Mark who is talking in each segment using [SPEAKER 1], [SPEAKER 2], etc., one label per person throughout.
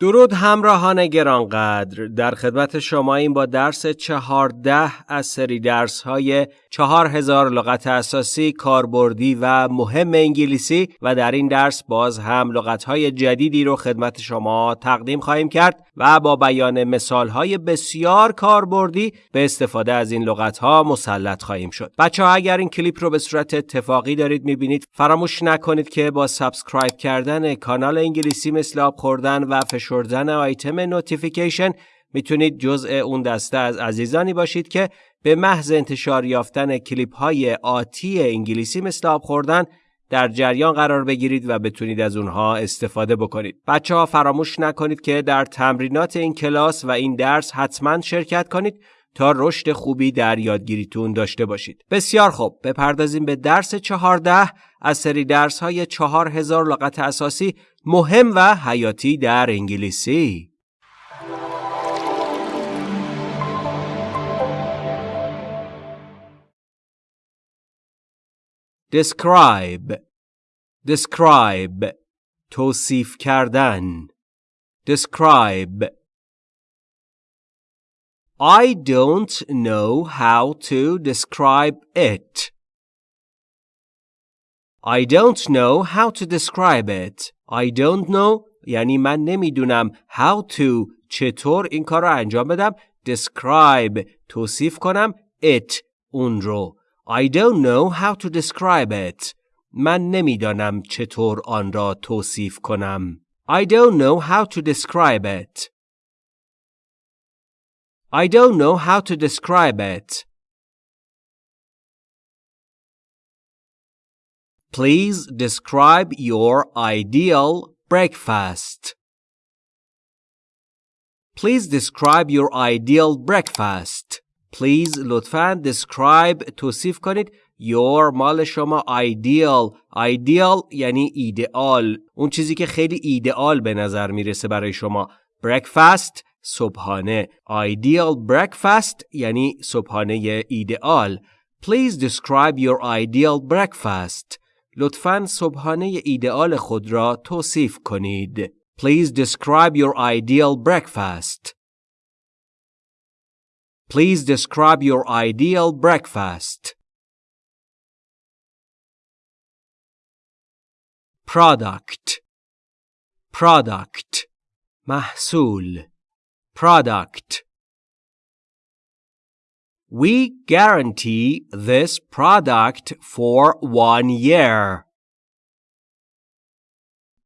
[SPEAKER 1] درود همراهان گرانقدر. در خدمت شما این با درس چهارده از سری درس های چهار هزار لغت اساسی کاربردی و مهم انگلیسی و در این درس باز هم لغت های جدیدی رو خدمت شما تقدیم خواهیم کرد و با بیان مثال های بسیار کاربردی به استفاده از این لغت ها مسلط خواهیم شد. بچه ها اگر این کلیپ رو به صورت اتفاقی دارید می‌بینید فراموش نکنید که با سابسکرایب کردن کانال انگلیسی مثل آب خوردن و فشردن آیتم نوتیفیکیشن می‌تونید جزء اون دسته از عزیزانی باشید که به محض انتشار یافتن کلیپ های آتی انگلیسی مثل آب خوردن در جریان قرار بگیرید و بتونید از اونها استفاده بکنید. بچه ها فراموش نکنید که در تمرینات این کلاس و این درس حتما شرکت کنید تا رشد خوبی در یادگیریتون داشته باشید. بسیار خوب بپردازیم به درس چهارده از سری درس های چهار هزار لغت اساسی مهم و حیاتی در انگلیسی. describe describe توصیف کردن describe I don't know how to describe it. I don't know how to describe it. I don't know یعنی من نمیدونم how to چطور این کار رو انجام بدم describe توصیف کنم it اون رو I don't know how to describe it. من نمیدانم چطور آن را توصیف کنم. I don't know how to describe it. I don't know how to describe it. Please describe your ideal breakfast. Please describe your ideal breakfast. Please لطفاً describe توصیف کنید your مال شما ideal ideal یعنی ایدئال اون چیزی که خیلی ایدئال به نظر می‌رسه برای شما breakfast صبحانه ideal breakfast یعنی صبحانه ایدئال Please describe your ideal breakfast لطفاً صبحانه ایدئال خود را توصیف کنید Please describe your ideal breakfast Please describe your ideal breakfast. Product Product محصول Product We guarantee this product for one year.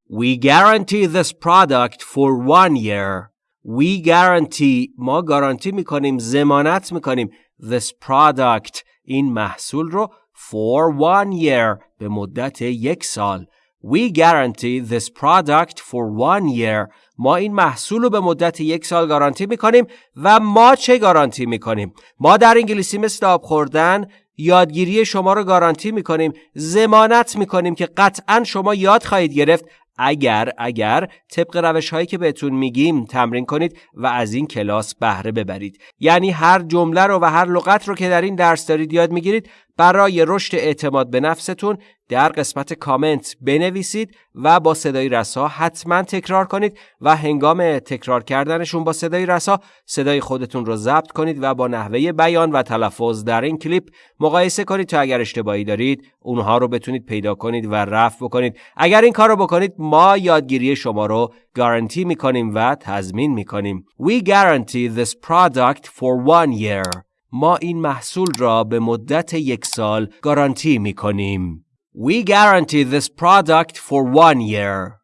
[SPEAKER 1] We guarantee this product for one year. We guarantee ما گارانتی میکنیم زمانت میکنیم this product این محصول رو for one year به مدت یک سال We guarantee this product for one year. ما این محصول رو به مدت یک سال گارانتی می‌کنیم و ما چه گارانتی می‌کنیم؟ ما در انگلیسی مثل آب خوردن یادگیری شما رو گارانتی می‌کنیم زمانت می‌کنیم که قطعا شما یاد خواهید گرفت. اگر اگر طبق روش هایی که بهتون میگیم تمرین کنید و از این کلاس بهره ببرید. یعنی هر جمله رو و هر لغت رو که در این درس دارید یاد می‌گیرید برای رشد اعتماد به نفستون در قسمت کامنت بنویسید و با صدای رسا حتما تکرار کنید و هنگام تکرار کردنشون با صدای رسا صدای خودتون رو ضبط کنید و با نحوه بیان و تلفظ در این کلیپ مقایسه کنید تا اگر اشتباهی دارید اونها رو بتونید پیدا کنید و رفع بکنید. اگر این کار رو بکنید ما یادگیری شما رو گارانتی می‌کنیم و تضمین می‌کنیم. We guarantee this product for one year. ما این محصول را به مدت یک سال گارانتی می کنیم. We guarantee this product for one year.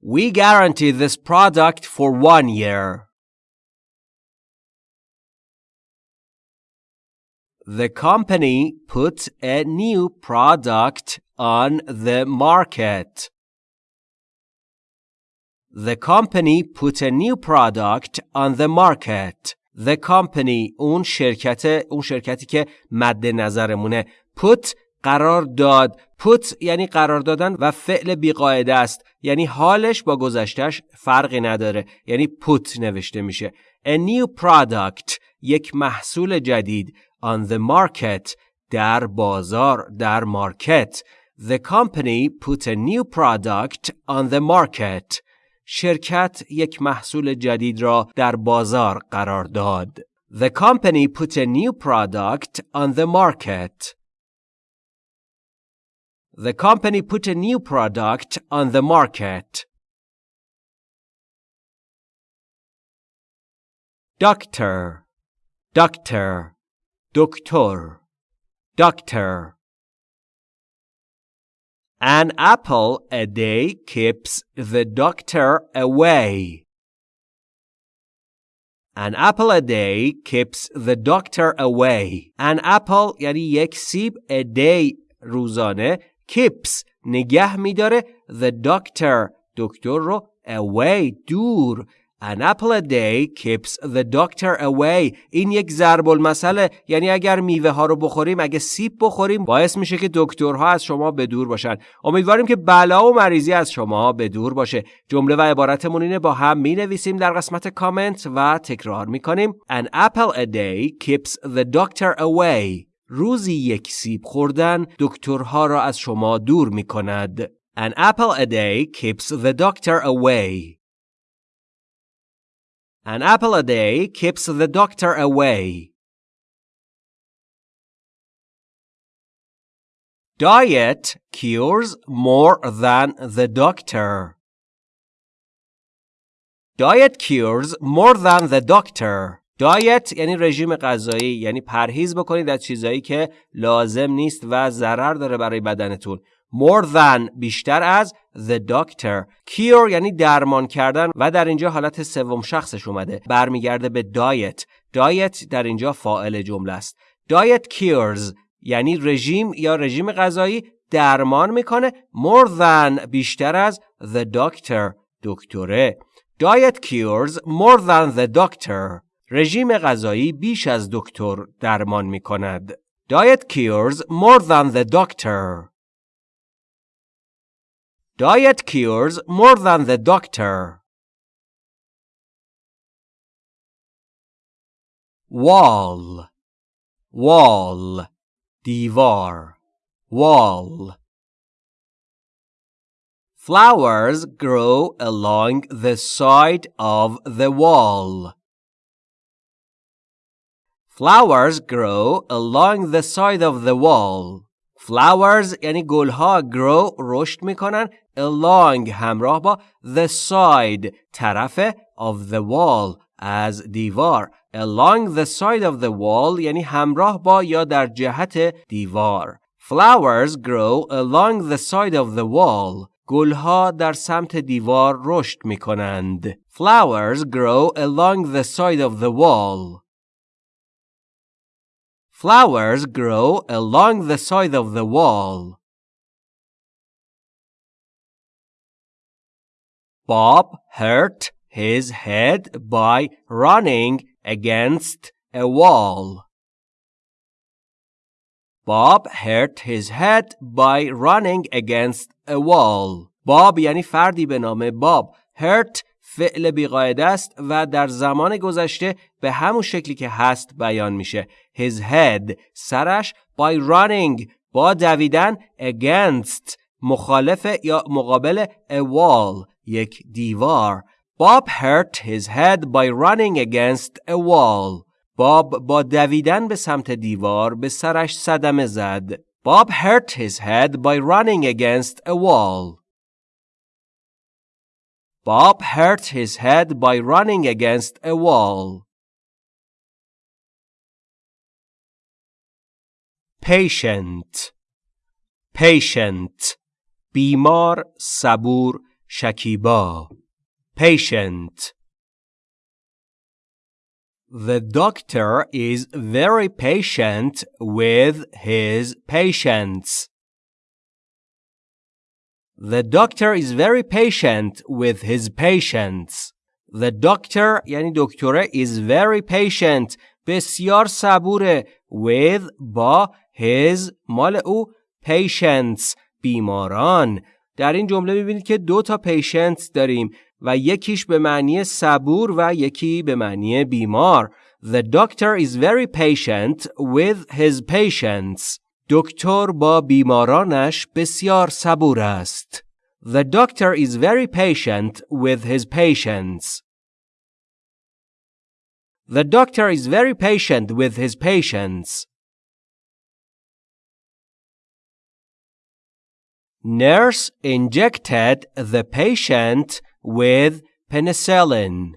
[SPEAKER 1] We guarantee this product for one year. The company put a new product on the market. The company put a new product on the market. The company اون شرکت اون شرکتی که مد نظرمونه put قرار داد put یعنی قرار دادن و فعل بیقاعده است یعنی حالش با گذشتش فرقی نداره یعنی put نوشته میشه a new product یک محصول جدید on the market در بازار در مارکت The company put a new product on the market. شرکت یک محصول جدید را در بازار قرار داد. The company put a new product on the market. The company put a new product on the market. Doctor, doctor, doctor, doctor. An apple a day keeps the doctor away. An apple a day keeps the doctor away. An apple یعنی یک سیب a day روزانه keeps نگه میداره the doctor دکتر رو away دور An apple a day keeps the doctor away. این یک ضرب المثله یعنی اگر میوه ها رو بخوریم اگه سیب بخوریم باعث میشه که دکترها از شما به دور باشن. امیدواریم که بلا و مریضی از شما به دور باشه. جمله و عبارتمون اینه با هم می نویسیم در قسمت کامنت و تکرار می کنیم. An apple a day keeps the doctor away. روزی یک سیب خوردن دکترها را از شما دور می کند. An apple a day keeps the doctor away. An apple a day keeps the doctor away. Diet cures more than the doctor. Diet cures more than the doctor. دایت یعنی رژیم غذایی یعنی پرهیز بکنید از چیزایی که لازم نیست و ضرر داره برای بدنتون. More than بیشتر از the doctor. Cure یعنی درمان کردن و در اینجا حالت سوم شخصش اومده. برمیگرده به diet. Diet در اینجا فاعل جمله است. Diet cures یعنی رژیم یا رژیم غذایی درمان می‌کنه. More than بیشتر از the doctor دکتره. Diet cures more than the doctor. رژیم غذایی بیش از دکتر درمان می‌کند diet cures more than the doctor Diet cures more than the doctor. Wall, wall, divar, wall. Flowers grow along the side of the wall. Flowers grow along the side of the wall. Flowers یعنی گلها grow رشد میکنن along همراه با the side طرف of the wall از دیوار along the side of the wall یعنی همراه با یا در جهت دیوار Flowers grow along the side of the wall گلها در سمت دیوار رشد می کنند. Flowers grow along the side of the wall. Flowers grow along the side of the wall. Bob hurt his head by running against a wall. Bob hurt his head by running against a wall. Bob یعنی فردی به نام باب. hurt فعل بیقاعده است و در زمان گذشته به همون شکلی که هست بیان میشه. His head سرش by running با دویدن against مخالف یا مقابل a wall یک دیوار Bob hurt his head by running against a wall. باب با دویدن به سمت دیوار به سرش صدمه زد. Bob hurt his head by running against a wall. Bob hurt his head by running against a wall. Patient Patient بیمار صبور شکیبا Patient The doctor is very patient with his patients. The doctor is very patient with his patients. The doctor یعنی دکتره is very patient بسیار صبوره with با his مال او patients بیماران در این جمله میبینید که دو تا پیشنت داریم و یکیش به معنی صبور و یکی به معنی بیمار. The doctor is very patient with his patients. دکتر با بیمارانش بسیار صبور است. The doctor is very patient with his patients. The doctor is very patient with his patients. Nurse injected the patient with penicillin.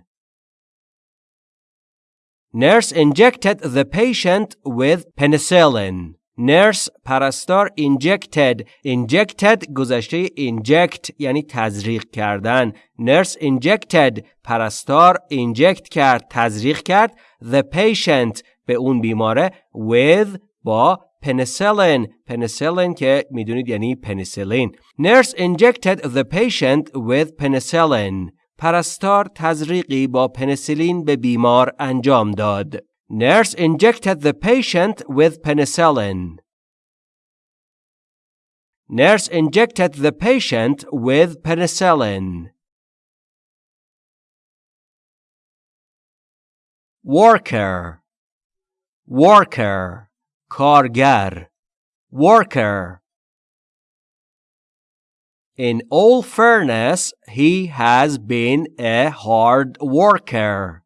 [SPEAKER 1] Nurse injected the patient with penicillin. نرس پرستار injected. Injected گذشته inject یعنی تزریق کردن. نرس injected پرستار اینجکت کرد تزریق کرد. The patient به اون بیماره with با پنیسیلن، penicillin که می‌دونید یعنی penicillin. نرس injected the patient with penicillin. پرستار تزریقی با پنسیلین به بیمار انجام داد. Nurse injected the patient with penicillin. Nurse injected the patient with penicillin. Worker Worker Kargar Worker In all fairness, he has been a hard worker.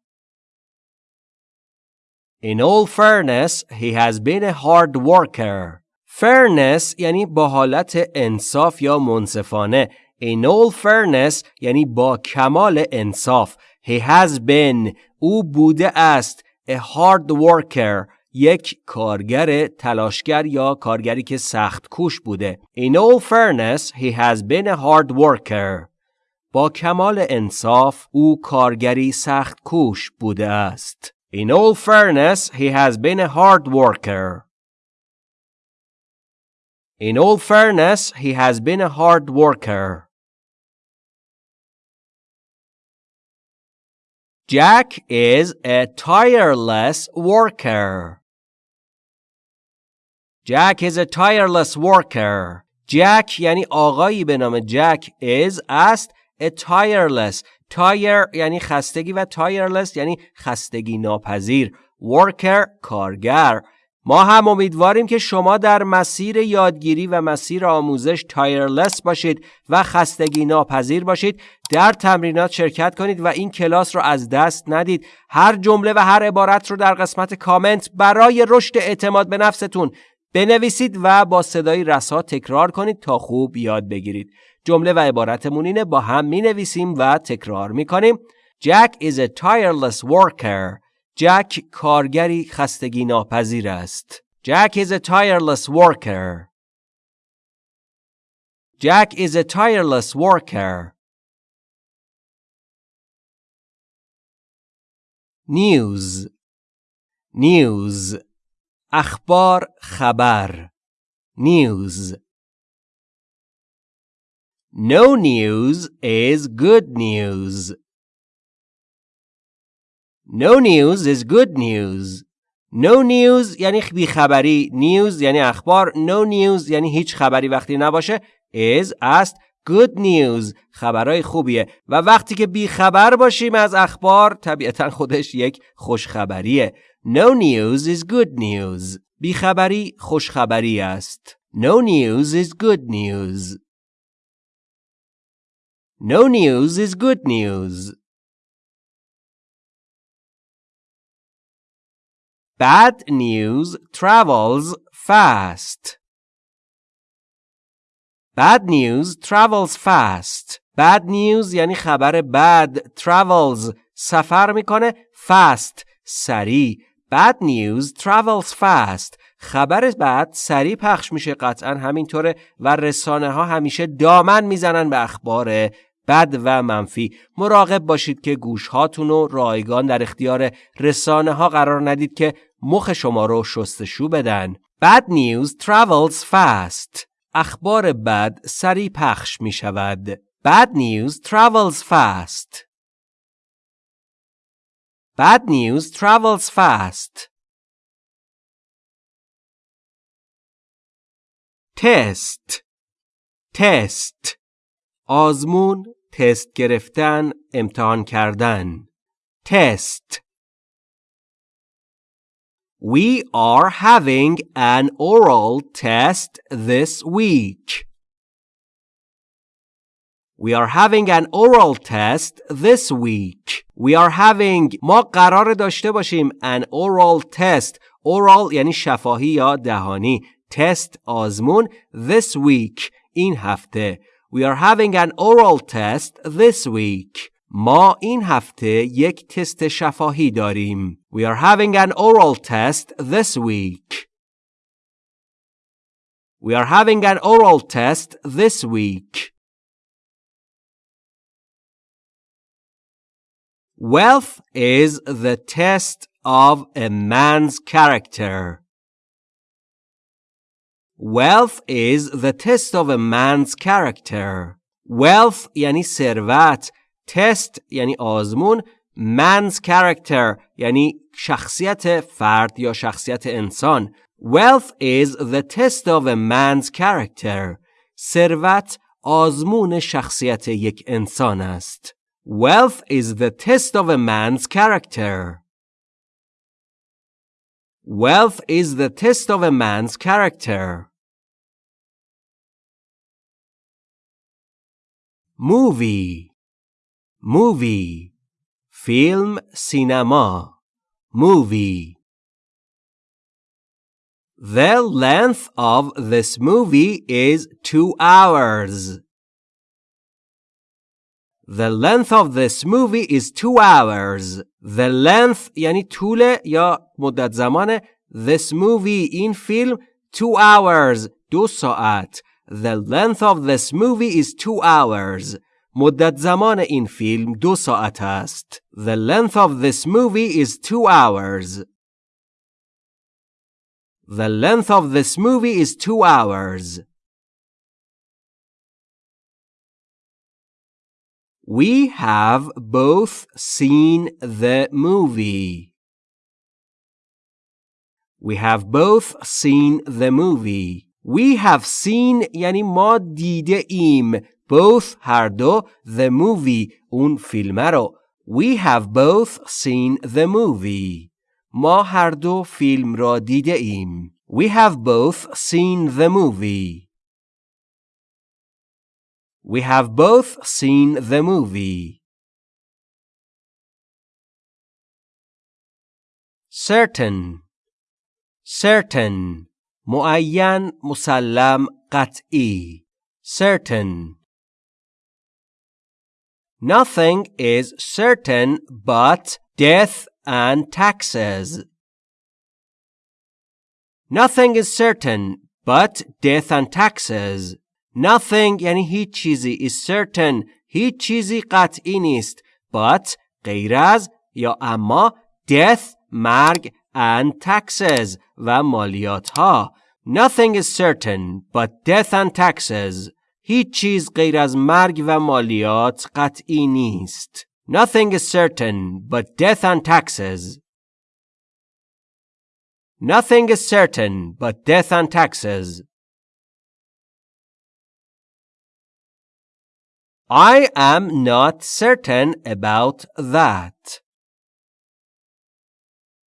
[SPEAKER 1] In all fairness, he has been a hard worker. Fairness یعنی با حالت انصاف یا منصفانه. In all fairness یعنی با کمال انصاف. He has been او بوده است a hard worker یک کارگر تلاشگر یا کارگری که سخت کوش بوده. In all fairness, he has been a hard worker. با کمال انصاف او کارگری سخت کوش بوده است. In all fairness, he has been a hard worker. In all fairness, he has been a hard worker. Jack is a tireless worker. Jack is a tireless worker. Jack یعنی آقایی به نام جک is است a tireless تایر یعنی خستگی و تایرلس یعنی خستگی ناپذیر. ورکر کارگر. ما هم امیدواریم که شما در مسیر یادگیری و مسیر آموزش تایرلس باشید و خستگی ناپذیر باشید. در تمرینات شرکت کنید و این کلاس رو از دست ندید. هر جمله و هر عبارت رو در قسمت کامنت برای رشد اعتماد به نفستون بنویسید و با صدای رسا تکرار کنید تا خوب یاد بگیرید. جمله و عبارتمون اینه با هم می نویسیم و تکرار می کنیم Jack is a tireless worker جک کارگری خستگی ناپذیر است Jack is a tireless worker Jack is a tireless worker News News اخبار خبر News No news is good news. No news is good news. No news یعنی بیخبری. News یعنی اخبار. No news یعنی هیچ خبری وقتی نباشه. Is است. Good news خبرهای خوبیه و وقتی که بیخبر باشیم از اخبار طبیعتا خودش یک خوشخبریه. No news is good news. بیخبری خوشخبری است. No news is good news. No news is good news. Bad news travels fast. Bad news travels fast. Bad news یعنی خبر bad travels سفر می‌کنه fast سریع. Bad news travels fast. خبر بعد سریع پخش میشه قطعا همینطوره و رسانه ها همیشه دامن می‌زنن به اخبار بد و منفی. مراقب باشید که گوش هاتون رو رایگان در اختیار رسانه ها قرار ندید که مخ شما رو شستشو بدن. Bad news travels fast. اخبار بد سریع پخش می شود Bad news travels fast. Bad news travels fast. Test. Test. آزمون تست گرفتن امتحان کردن تست We are having an oral test this week. We are having an oral test this week. We are having ما قرار داشته باشیم an oral test. Oral یعنی شفاهی یا دهانی. Test آزمون this week این هفته. We are having an oral test this week. ما این هفته یک تست شفاهی داریم. We are having an oral test this week. We are having an oral test this week. Wealth is the test of a man's character. Wealth is the test of a man's character. Wealth یعنی ثروت test یعنی آزمون man's character یعنی شخصیت فرد یا شخصیت انسان wealth is the test of a man's character ثروت آزمون شخصیت یک انسان است wealth is the test of a man's character wealth is the test of a man's character movie movie film cinema movie The length of this movie is two hours. The length of this movie is two hours. The length یعنی طول یا مدت زمان this movie این فیلم two hours دو ساعت. The length of this movie is two hours. مدت زمان این فیلم دو ساعت است. The length of this movie is two hours. The length of this movie is two hours. We have both seen the movie. We have both seen the movie. We have seen یعنی ما دیده ایم both هر دو the movie اون فیلم رو We have both seen the movie ما هر دو فیلم را دیده ایم We have both seen the movie We have both seen the movie certain certain معین مسلم قطعی certain Nothing is certain but death and taxes. Nothing is certain but death and taxes. Nothing یعنی هیچ چیزی is certain هیچ چیزی قطعی نیست but غیر از یا اما death مرگ and taxes و مالیات ها. Nothing is certain but death and taxes. هیچ چیز غیر از مرگ و مالیات قطعی نیست. Nothing is certain but death and taxes. Nothing is certain but death and taxes. I am not certain about that.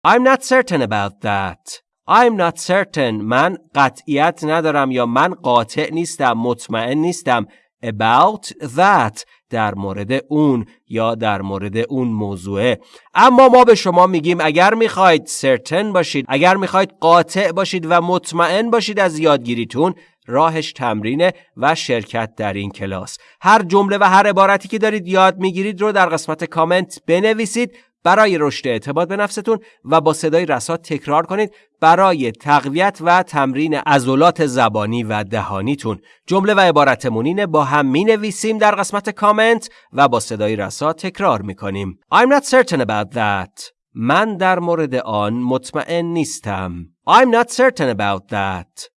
[SPEAKER 1] I'm not certain about that. I'm not certain. من قطعیت ندارم یا من قاطع نیستم مطمئن نیستم about that در مورد اون یا در مورد اون موضوعه. اما ما به شما میگیم اگر می‌خواید certain باشید اگر می‌خواید قاطع باشید و مطمئن باشید از یادگیریتون راهش تمرینه و شرکت در این کلاس. هر جمله و هر عبارتی که دارید یاد می‌گیرید رو در قسمت کامنت بنویسید. برای رشد اعتماد به نفستون و با صدای رسا تکرار کنید برای تقویت و تمرین عضلات زبانی و دهانیتون. جمله و عبارتمون با هم می نویسیم در قسمت کامنت و با صدای رسا تکرار می کنیم I'm not certain about that. من در مورد آن مطمئن نیستم. I'm not certain about that.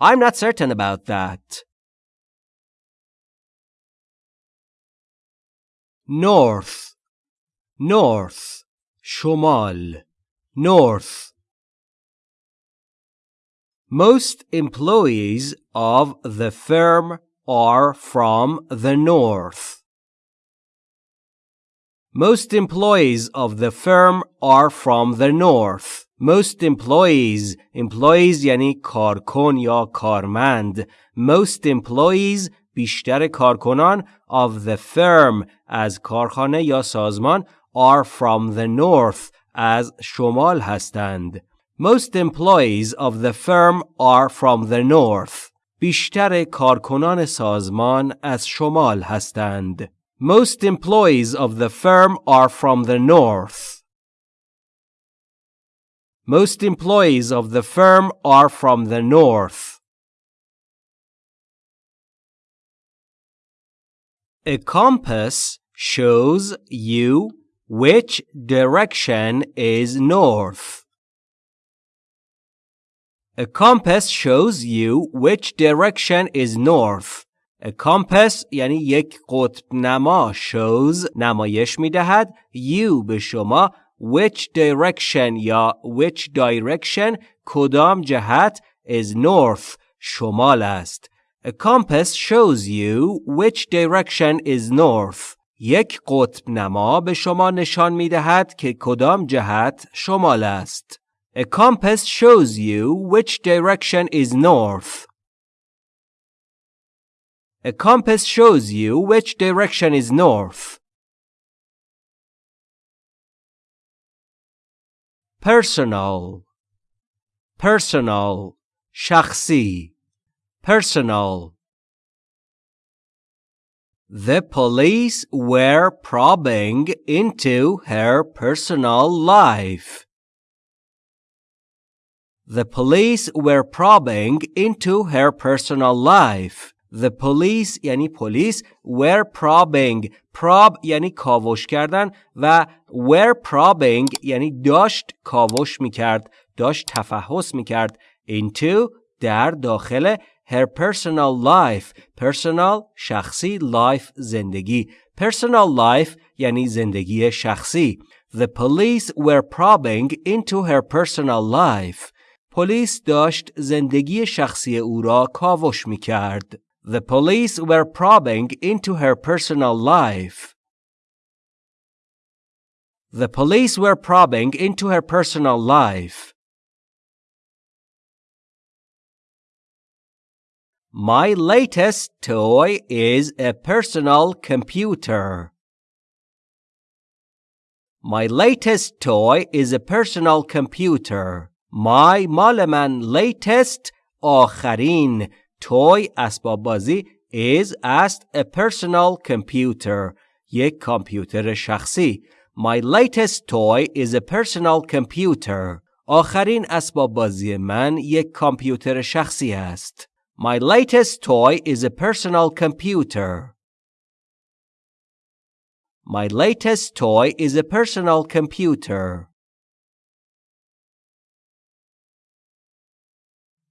[SPEAKER 1] I'm not certain about that. north north شمال north Most employees of the firm are from the north. Most employees of the firm are from the north. Most employees employees یعنی کارکن یا کارمند Most employees بیشتر کارکنان of the firm از کارخانه یا سازمان are from the north از شمال هستند. Most employees of the firm are from the north. بیشتر کارکنان سازمان از شمال هستند. Most employees of the firm are from the north. Most employees of the firm are from the north. A compass shows you which direction is north. A compass shows you which direction is north. A compass یعنی یک قطب نما shows نمایش می دهد you به شما which direction یا which direction کدام جهت is north شمال است. A compass shows you which direction is north. یک قطب نما به شما نشان می دهد که کدام جهت شمال است. A compass shows you which direction is north. A compass shows you which direction is north. Personal Personal شخصی Personal The police were probing into her personal life. The police were probing into her personal life. The police یعنی پلیس were probing prob یعنی کاوش کردن و were probing یعنی داشت کاوش میکرد داشت تفحص میکرد into در داخل her personal life personal شخصی life زندگی personal life یعنی زندگی شخصی The police were probing into her personal life پلیس داشت زندگی شخصی او را کاوش می کرد. The police were probing into her personal life. The police were probing into her personal life. My latest toy is a personal computer. My latest toy is a personal computer. My مال من latest آخرین toy اسباب بازی is است a personal computer یک کامپیوتر شخصی My latest toy is a personal computer آخرین اسباب بازی من یک کامپیوتر شخصی است My latest toy is a personal computer My latest toy is a personal computer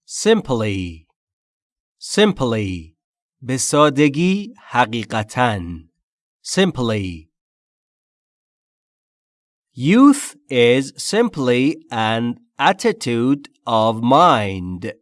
[SPEAKER 1] Simply simply به سادگی حقیقتاً simply Youth is simply an attitude of mind.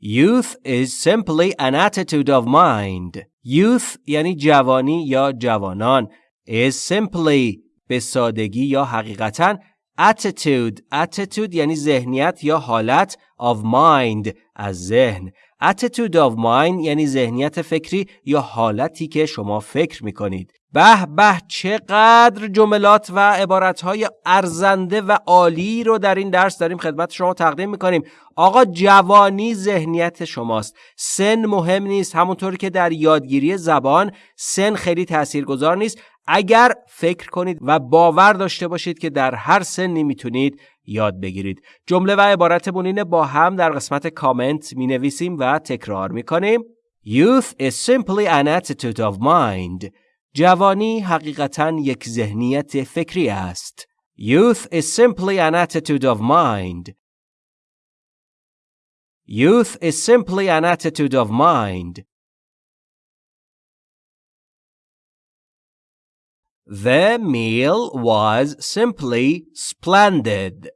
[SPEAKER 1] Youth is simply an attitude of mind. Youth یعنی جوانی یا جوانان is simply به سادگی یا حقیقتا attitude attitude یعنی ذهنیت یا حالت of mind از ذهن attitude of mind یعنی ذهنیت فکری یا حالتی که شما فکر می کنید به به چقدر جملات و عبارتهای ارزنده و عالی رو در این درس داریم خدمت شما تقدیم می‌کنیم. آقا جوانی ذهنیت شماست. سن مهم نیست همونطور که در یادگیری زبان سن خیلی تاثیرگذار نیست. اگر فکر کنید و باور داشته باشید که در هر سنی می‌تونید یاد بگیرید. جمله و عبارت بونین با هم در قسمت کامنت می نویسیم و تکرار می کنیم Youth is simply an attitude of mind. جوانی حقیقتا یک ذهنیت فکری است Youth is simply an attitude of mind Youth is simply an attitude of mind The meal was simply splendid.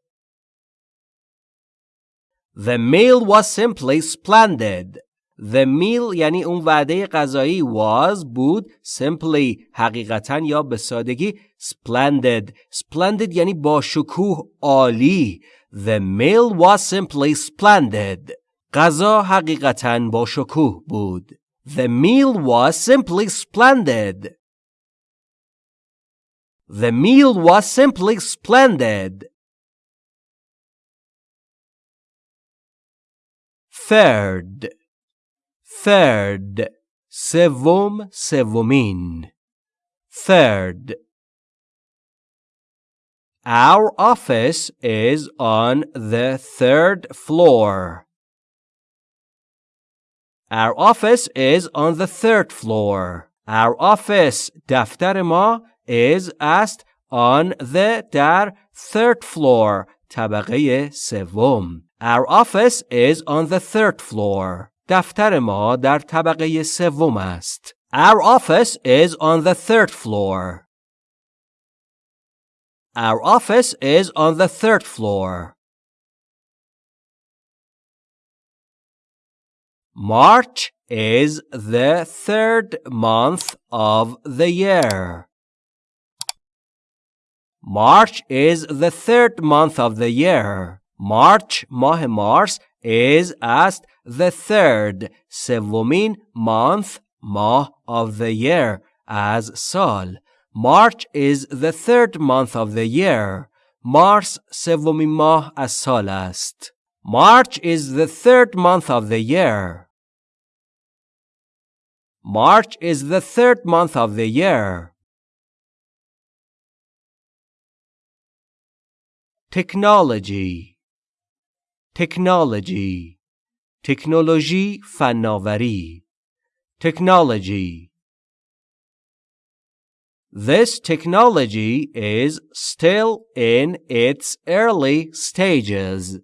[SPEAKER 1] The meal was simply splendid. The meal یعنی اون وعده غذایی was بود simply حقیقتا یا به سادگی splendid splendid یعنی با شکوه عالی The meal was simply splendid غذا حقیقتا با شکوه بود The meal was simply splendid The meal was simply splendid third third سوم سومین third Our office is on the third floor. Our office is on the third floor. Our office دفتر ما is است on the در third floor طبقه سوم. Our office is on the third floor. دفتر ما در طبقه سوم است. Our office is on the third floor. Our office is on the third floor. March is the third month of the year. March is the third month of the year. March ماه مارس is است the third سومین month ماه of the year از سال March is the third month of the year مارس سومین ماه از سال است March is the third month of the year March is the third month of the year Technology technology تکنولوژی فناوری technology This technology is still in its early stages.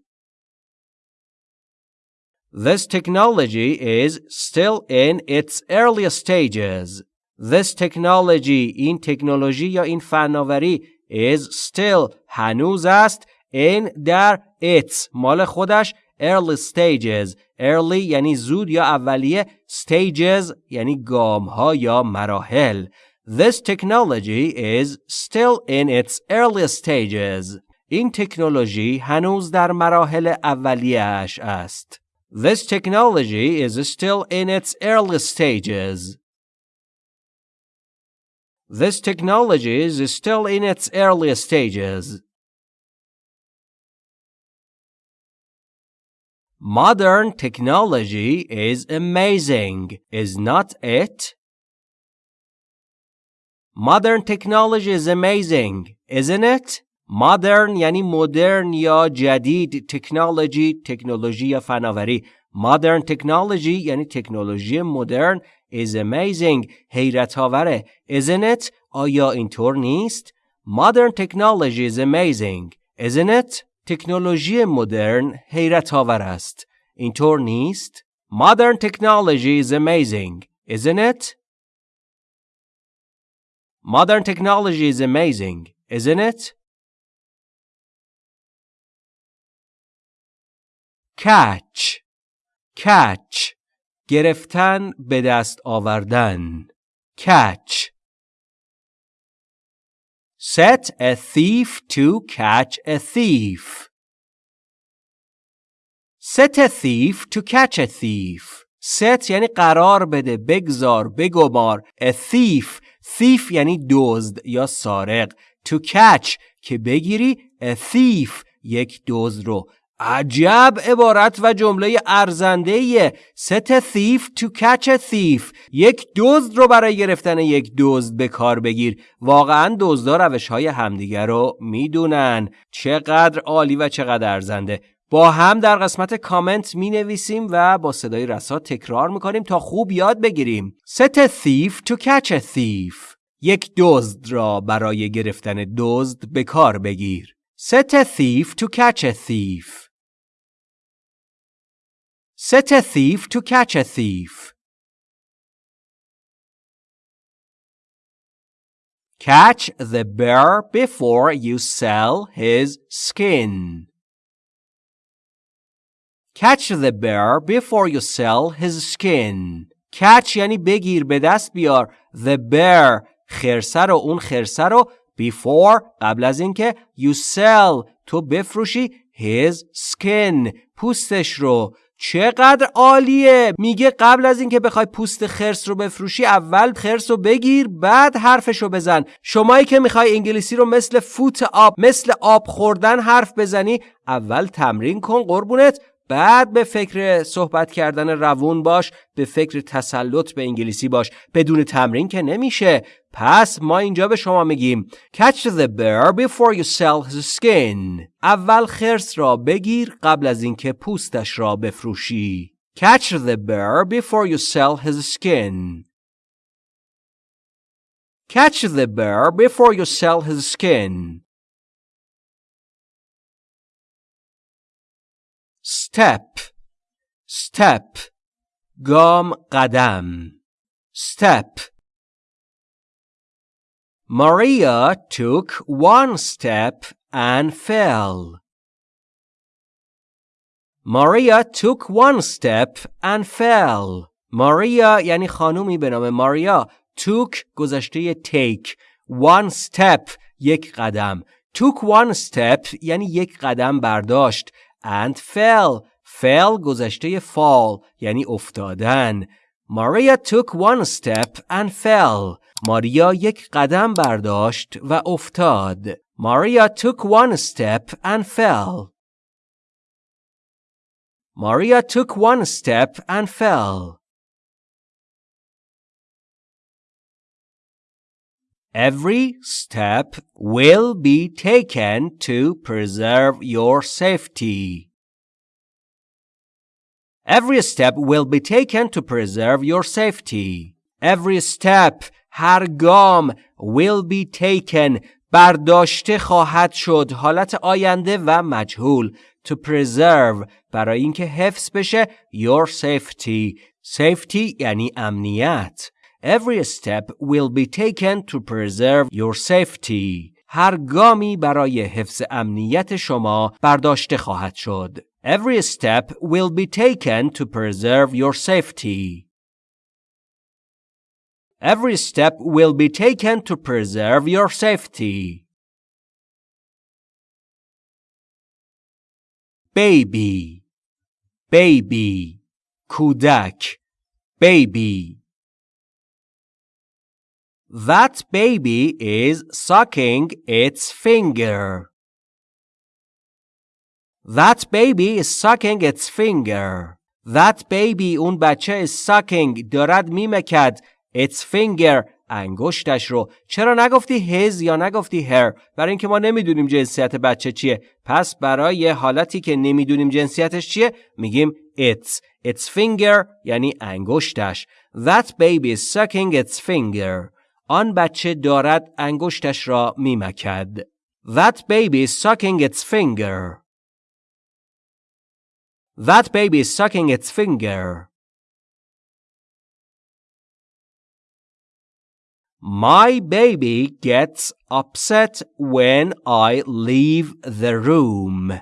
[SPEAKER 1] This technology is still in its early stages. This technology این تکنولوژی یا این فناوری is still هنوز است in در its مال خودش early stages early یعنی زود یا اولیه stages یعنی گام ها یا مراحل This technology is still in its early stages. این تکنولوژی هنوز در مراحل اولیه‌اش است. This technology is still in its early stages. This technology is still in its early stages. Modern technology is amazing, is not it? Modern technology is amazing, isn't it? Modern یعنی مدرن یا جدید تکنولوژی تکنولوژی یا فناوری Modern technology یعنی تکنولوژی مدرن is amazing حیرت آوره isn't it آیا اینطور نیست Modern technology is amazing isn't it تکنولوژی مدرن حیرت آور است. اینطور نیست؟ Modern technology is amazing, isn't it? Modern technology is amazing, isn't it? Catch catch گرفتن به دست آوردن catch Set a thief to catch a thief. Set a thief to catch a thief. Set یعنی قرار بده بگذار بگمار a thief thief یعنی دزد یا سارق to catch که بگیری a thief یک دزد رو عجب عبارت و جمله ارزنده thief to catch a thief. یک دزد رو برای گرفتن یک دزد به کار بگیر. واقعا دزدا روش های همدیگر رو می‌دونن. چقدر عالی و چقدر ارزنده. با هم در قسمت کامنت می نویسیم و با صدای رسا تکرار می کنیم تا خوب یاد بگیریم. Thief to catch a thief. یک دزد را برای گرفتن دزد به کار بگیر. A thief catch a thief. Set a thief to catch a thief. Catch the bear before you sell his skin. Catch the bear before you sell his skin. Catch یعنی بگیر به دست بیار. The bear خرسه رو اون خرسه رو before قبل از اینکه you sell تو بفروشی his skin پوستش رو چقدر عالیه. میگه قبل از اینکه بخوای پوست خرس رو بفروشی اول خرس رو بگیر بعد حرفش رو بزن. شمایی که می‌خوای انگلیسی رو مثل فوت آب مثل آب خوردن حرف بزنی اول تمرین کن قربونت. بعد به فکر صحبت کردن روون باش به فکر تسلط به انگلیسی باش. بدون تمرین که نمیشه. پس ما اینجا به شما میگیم Catch the bear before you sell his skin. اول خرس را بگیر قبل از اینکه پوستش را بفروشی. Catch the bear before you sell his skin. Catch the bear before you sell his skin. step step گام قدم step Maria took one step and fell. Maria took one step and fell. Maria یعنی خانومی به نام ماریا took گذشته take one step یک قدم took one step یعنی یک قدم برداشت and fell fell گذشته fall یعنی افتادن Maria took one step and fell ماریا یک قدم برداشت و افتاد Maria took one step and fell Maria took one step and fell Every step will be taken to preserve your safety. Every step will be taken to preserve your safety. Every step, هر گام, will be taken, برداشته خواهد شد حالت آینده و مجهول to preserve برای اینکه حفظ بشه your safety safety یعنی امنیت Every step will be taken to preserve your safety. هر گامی برای حفظ امنیت شما برداشته خواهد شد. Every step will be taken to preserve your safety. Every step will be taken to preserve your safety. Baby Baby کودک Baby That baby is sucking its finger. That baby is sucking its finger. That baby اون بچه is sucking دارد میمکد its finger انگشتش رو چرا نگفتی his یا نگفتی her برای اینکه ما نمی‌دونیم جنسیت بچه چیه پس برای حالتی که نمی‌دونیم جنسیتش چیه میگیم its its finger یعنی انگشتش that baby is sucking its finger آن بچه دارد انگشتش را میمکد. That baby is sucking its finger. That baby is sucking its finger. My baby gets upset when I leave the room.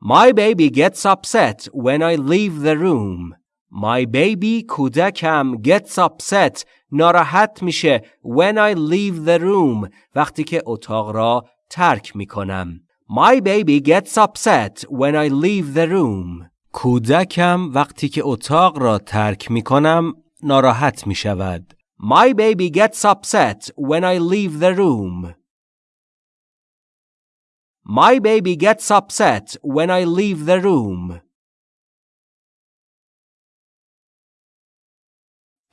[SPEAKER 1] My baby gets upset when I leave the room. My baby کودکم gets upset ناراحت میشه when I leave the room وقتی که اتاق را ترک می‌کنم. My baby gets upset when I leave the room. کودکم وقتی که اتاق را ترک می‌کنم ناراحت می شود. My baby gets upset when I leave the room. My baby gets upset when I leave the room.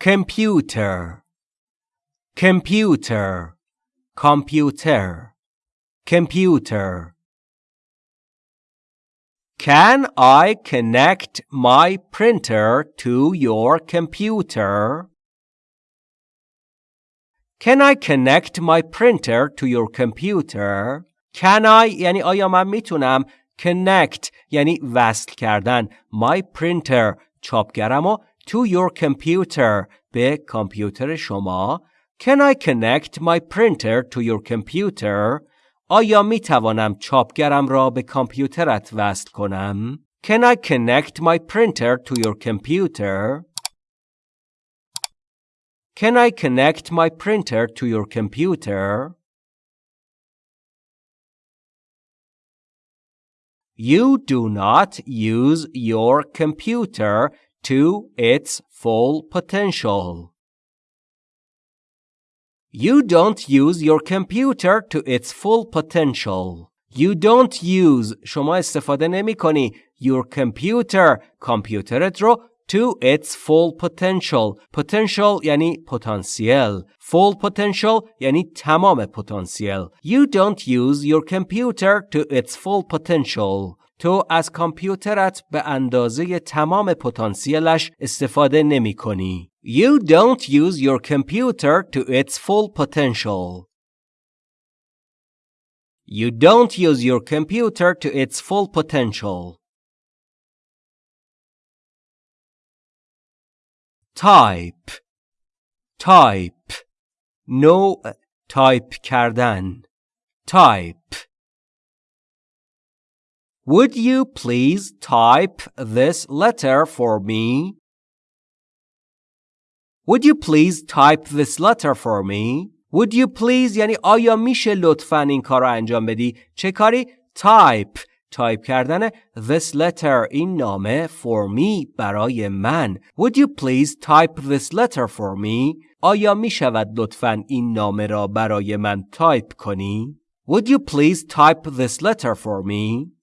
[SPEAKER 1] computer computer computer computer Can I connect my printer to your computer? Can I connect my printer to your computer? Can I یعنی آیا من میتونم connect یعنی وصل کردن my printer چاپگرم to your computer به کامپیوتر شما Can I connect my printer to your computer? آیا می توانم چاپگرم را به کامپیوترت وصل کنم؟ Can I connect my printer to your computer? Can I connect my printer to your computer? You do not use your computer to its full potential. You don't use your computer to its full potential. You don't use شما استفاده نمی کنی your computer کامپیوترت رو to its full potential potential یعنی پتانسیل full potential یعنی تمام پتانسیل you don't use your computer to its full potential تو از کامپیوترت به اندازه تمام پتانسیلش استفاده نمی کنی. You don't use your computer to its full potential. You don't use your computer to its full potential. type type نوع تایپ کردن type Would you please type this letter for me? Would you please type this letter for me? Would you please یعنی آیا میشه لطفا این کار رو انجام بدی؟ چه کاری؟ type تایپ کردن this letter این نامه for me برای من Would you please type this letter for me? آیا می شود لطفا این نامه را برای من تایپ کنی؟ Would you please type this letter for me?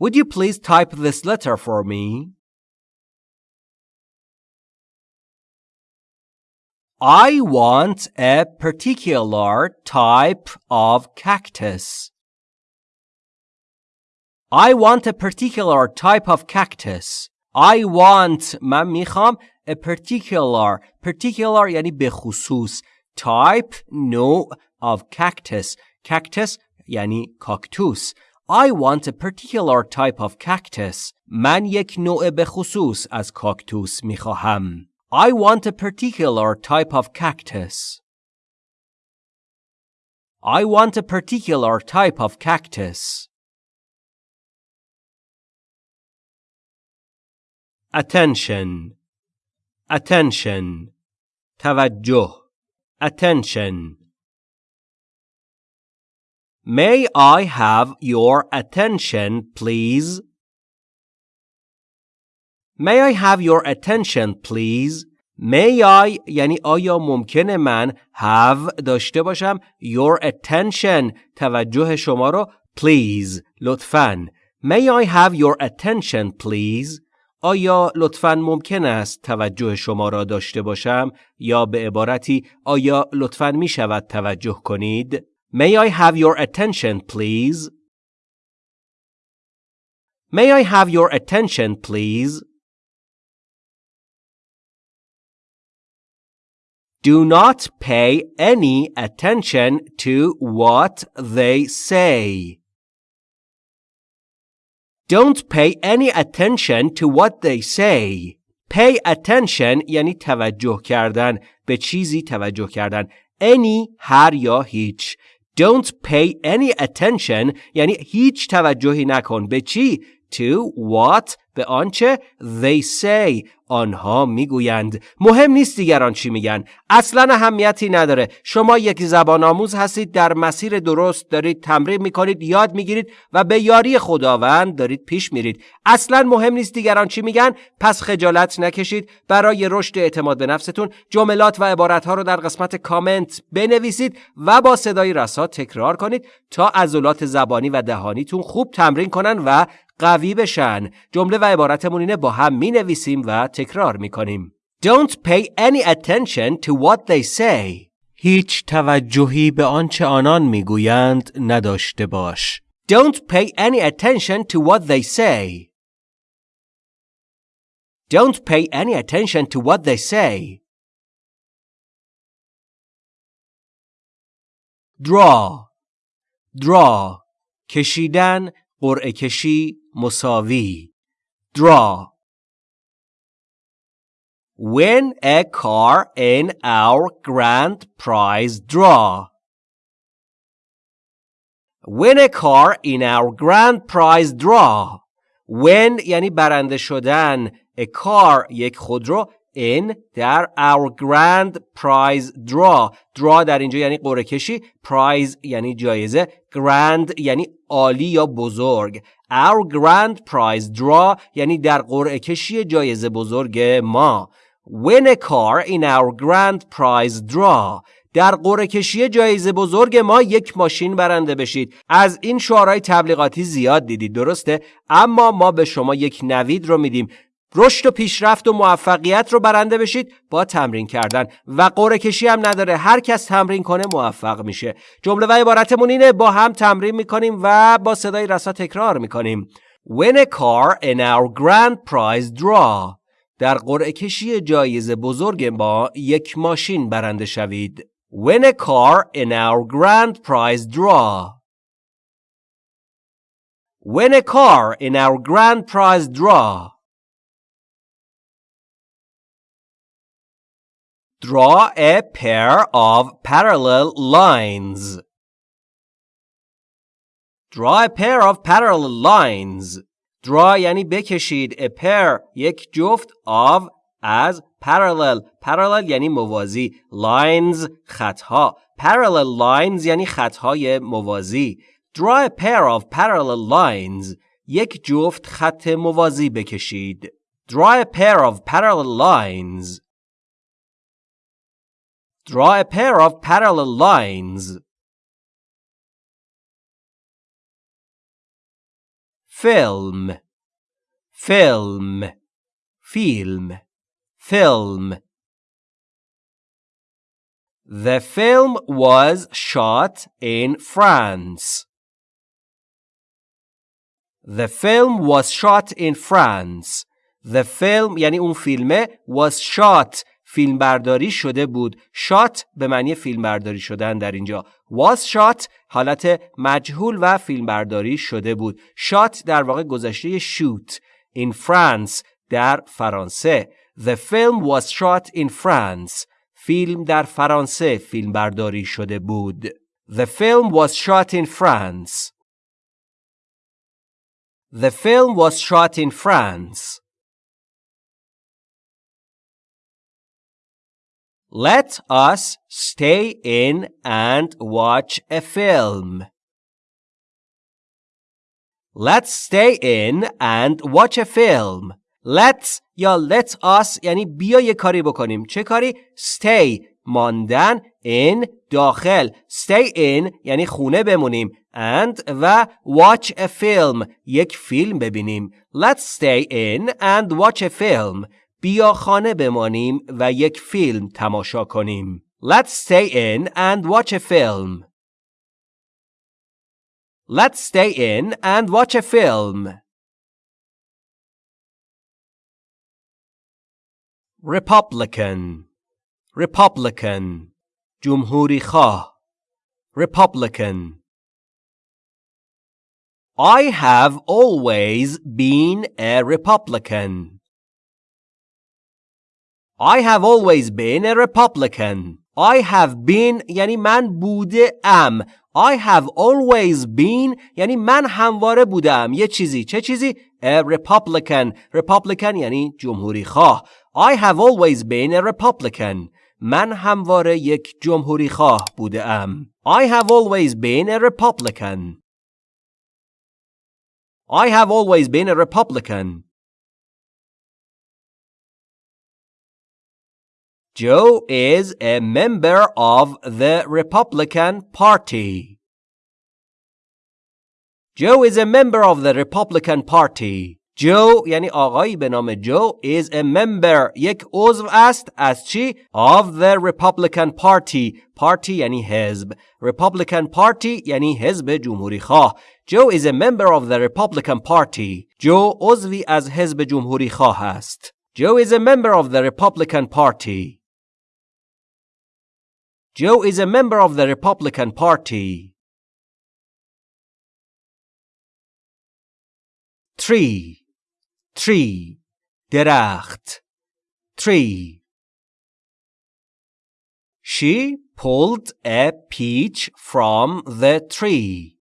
[SPEAKER 1] Would you please type this letter for me? I want a particular type of cactus. I want a particular type of cactus. I want من میخوام a particular particular یعنی به خصوص type نوع of cactus cactus یعنی کاکتوس I want a particular type of cactus من یک نوع به خصوص از کاکتوس میخواهم I want a particular type of cactus I want a particular type of cactus attention attention توجه attention May I have your attention please May I have your attention please May I یعنی آیا ممکنه من have داشته باشم your attention توجه شما رو please لطفاً May I have your attention please آیا لطفا ممکن است توجه شما را داشته باشم یا به عبارتی آیا لطفا می شود توجه کنید؟ May I have your attention please? May I have your attention please? Do not pay any attention to what they say. Don't pay any attention to what they say. Pay attention یعنی توجه کردن به چیزی توجه کردن any هر یا هیچ Don't pay any attention یعنی هیچ توجهی نکن به چی to what به آنچه they say آنها می‌گویند. مهم نیست دیگران چی میگن. اصلا اهمیتی نداره. شما یک زبان آموز هستید در مسیر درست دارید تمرین می‌کنید یاد می‌گیرید و به یاری خداوند دارید پیش میرید. اصلا مهم نیست دیگران چی میگن. پس خجالت نکشید. برای رشد اعتماد به نفستون جملات و عبارتها رو در قسمت کامنت بنویسید و با صدای رسا تکرار کنید تا عضلات زبانی و دهانیتون خوب تمرین کنن و قوی بشن. جمله و عبارتمون اینه با هم می نویسیم و تکرار می کنیم Don't pay any attention to what they say هیچ توجهی به آنچه آنان می‌گویند نداشته باش Don't pay any attention to what they say Don't pay any attention to what they say Draw Draw کشیدن قرعه کشی مساوی draw win a car in our grand prize draw win a car in our grand prize draw win یعنی برنده شدن a car یک خودرو in در our grand prize draw. Draw در اینجا یعنی قرعه کشی prize یعنی جایزه grand یعنی عالی یا بزرگ. Our grand prize draw یعنی در قرعه کشی جایزه بزرگ ما. Win a car in our grand prize draw. در قرعه کشی جایزه بزرگ ما یک ماشین برنده بشید. از این شعارهای تبلیغاتی زیاد دیدید درسته؟ اما ما به شما یک نوید رو میدیم. رشد و پیشرفت و موفقیت رو برنده بشید با تمرین کردن. و قرعه کشی هم نداره. هر کس تمرین کنه موفق میشه. جمله و عبارتمون اینه با هم تمرین می‌کنیم و با صدای رسا تکرار می‌کنیم. Win a car in our grand prize draw. در قرعه کشی جایزه بزرگ ما یک ماشین برنده شوید. Win a car in our grand prize draw. Win a car in our grand prize draw. Draw a pair of parallel lines. Draw a pair of parallel lines. Draw یعنی بکشید. A pair یک جفت of از parallel. Parallel یعنی موازی. Lines خطها. Parallel lines یعنی خطهای موازی. Draw a pair of parallel lines. یک جفت خط موازی بکشید. Draw a pair of parallel lines. Draw a pair of parallel lines. Film, film, film, film. The film was shot in France. The film was shot in France. The film یعنی اون فیلمه was shot فیلمبرداری شده بود. شات به معنی فیلمبرداری شدن در اینجا. Was shot حالت مجهول و فیلمبرداری شده بود. شات در واقع گذشته shoot in France در فرانسه. The film was shot in France. فیلم در فرانسه فیلمبرداری شده بود. The film was shot in France. The film was shot in France. Let us stay in and watch a film. Let's stay in and watch a film. Let's یا let us یعنی بیا یه کاری بکنیم. چه کاری؟ Stay ماندن in داخل. Stay in یعنی خونه بمونیم. And و watch a film یک فیلم ببینیم. Let's stay in and watch a film. بیا خانه بمانیم و یک فیلم تماشا کنیم. Let's stay in and watch a film. Let's stay in and watch a film. Republican Republican جمهوری خواه Republican I have always been a Republican. I have always been a Republican. I have been یعنی من بوده ام. I have always been یعنی من همواره بودم. یه چیزی. چه چیزی؟ A Republican. Republican یعنی جمهوری خواه. I have always been a Republican. من همواره یک جمهوری خواه بوده ام. I have always been a Republican. I have always been a Republican. Joe is a member of the Republican Party. Joe is a member of the Republican Party. Joe یعنی آقایی به نام جو is a member یک عضو است از چی؟ of the Republican Party Party یعنی حزب Republican Party یعنی حزب جمهوری خواه Joe is a member of the Republican Party جو عضوی از حزب جمهوری خواه است Joe is a member of the Republican Party Joe is a member of the Republican Party. Tree, tree, درخت, tree. She pulled a peach from the tree.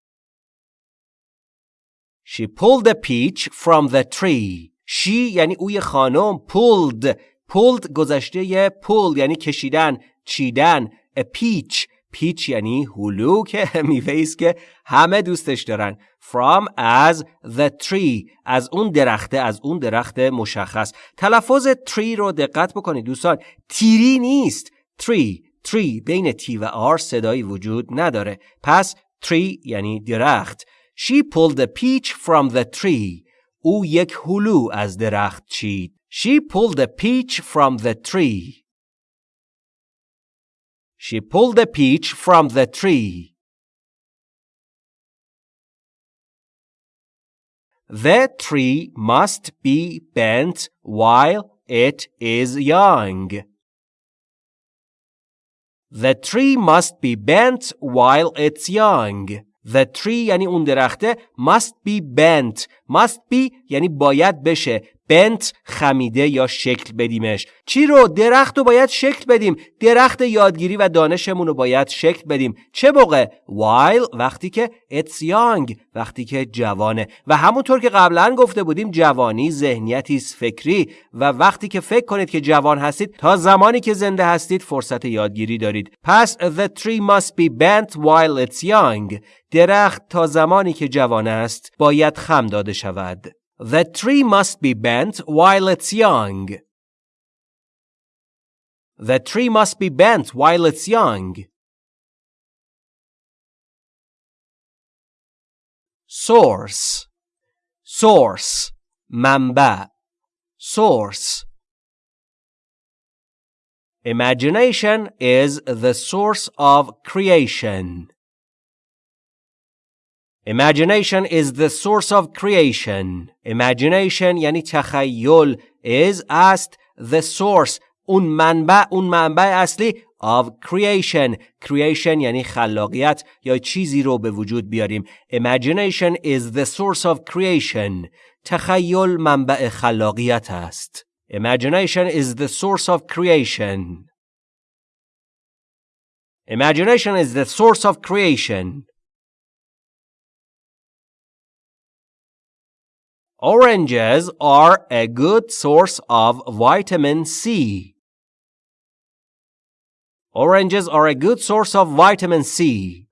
[SPEAKER 1] She pulled the peach from the tree. She یعنی اوی خانم pulled pulled گذشته یه pull یعنی کشیدن چیدن a peach. پیچ یعنی هلو که میوه که همه دوستش دارن. From از the tree. از اون درخته از اون درخت مشخص. تلفظ tree رو دقت بکنید دوستان. تیری نیست. Tree. Tree. بین تی و آر صدایی وجود نداره. پس tree یعنی درخت. She pulled the peach from the tree. او یک هلو از درخت چید. She pulled the peach from the tree. She pulled the peach from the tree. The tree must be bent while it is young. The tree must be bent while it's young. The tree یعنی اون درخته must be bent. must be یعنی باید بشه. بنت خمیده یا شکل بدیمش. چی رو؟ درخت رو باید شکل بدیم. درخت یادگیری و دانشمون رو باید شکل بدیم. چه موقع؟ While وقتی که it's young وقتی که جوانه. و همونطور که قبلا گفته بودیم جوانی ذهنیتی فکری. و وقتی که فکر کنید که جوان هستید تا زمانی که زنده هستید فرصت یادگیری دارید. پس the tree must be bent while it's young. درخت تا زمانی که جوان است باید خم داده شود The tree must be bent while it's young. The tree must be bent while it's young. Source Source منبع Source Imagination is the source of creation. Imagination is the source of creation. Imagination یعنی تخیل is است the source اون منبع اون منبع اصلی of creation creation یعنی خلاقیت یا چیزی رو به وجود بیاریم imagination is the source of creation تخیل منبع خلاقیت است imagination is the source of creation imagination is the source of creation Oranges are a good source of vitamin C. Oranges are a good source of vitamin C.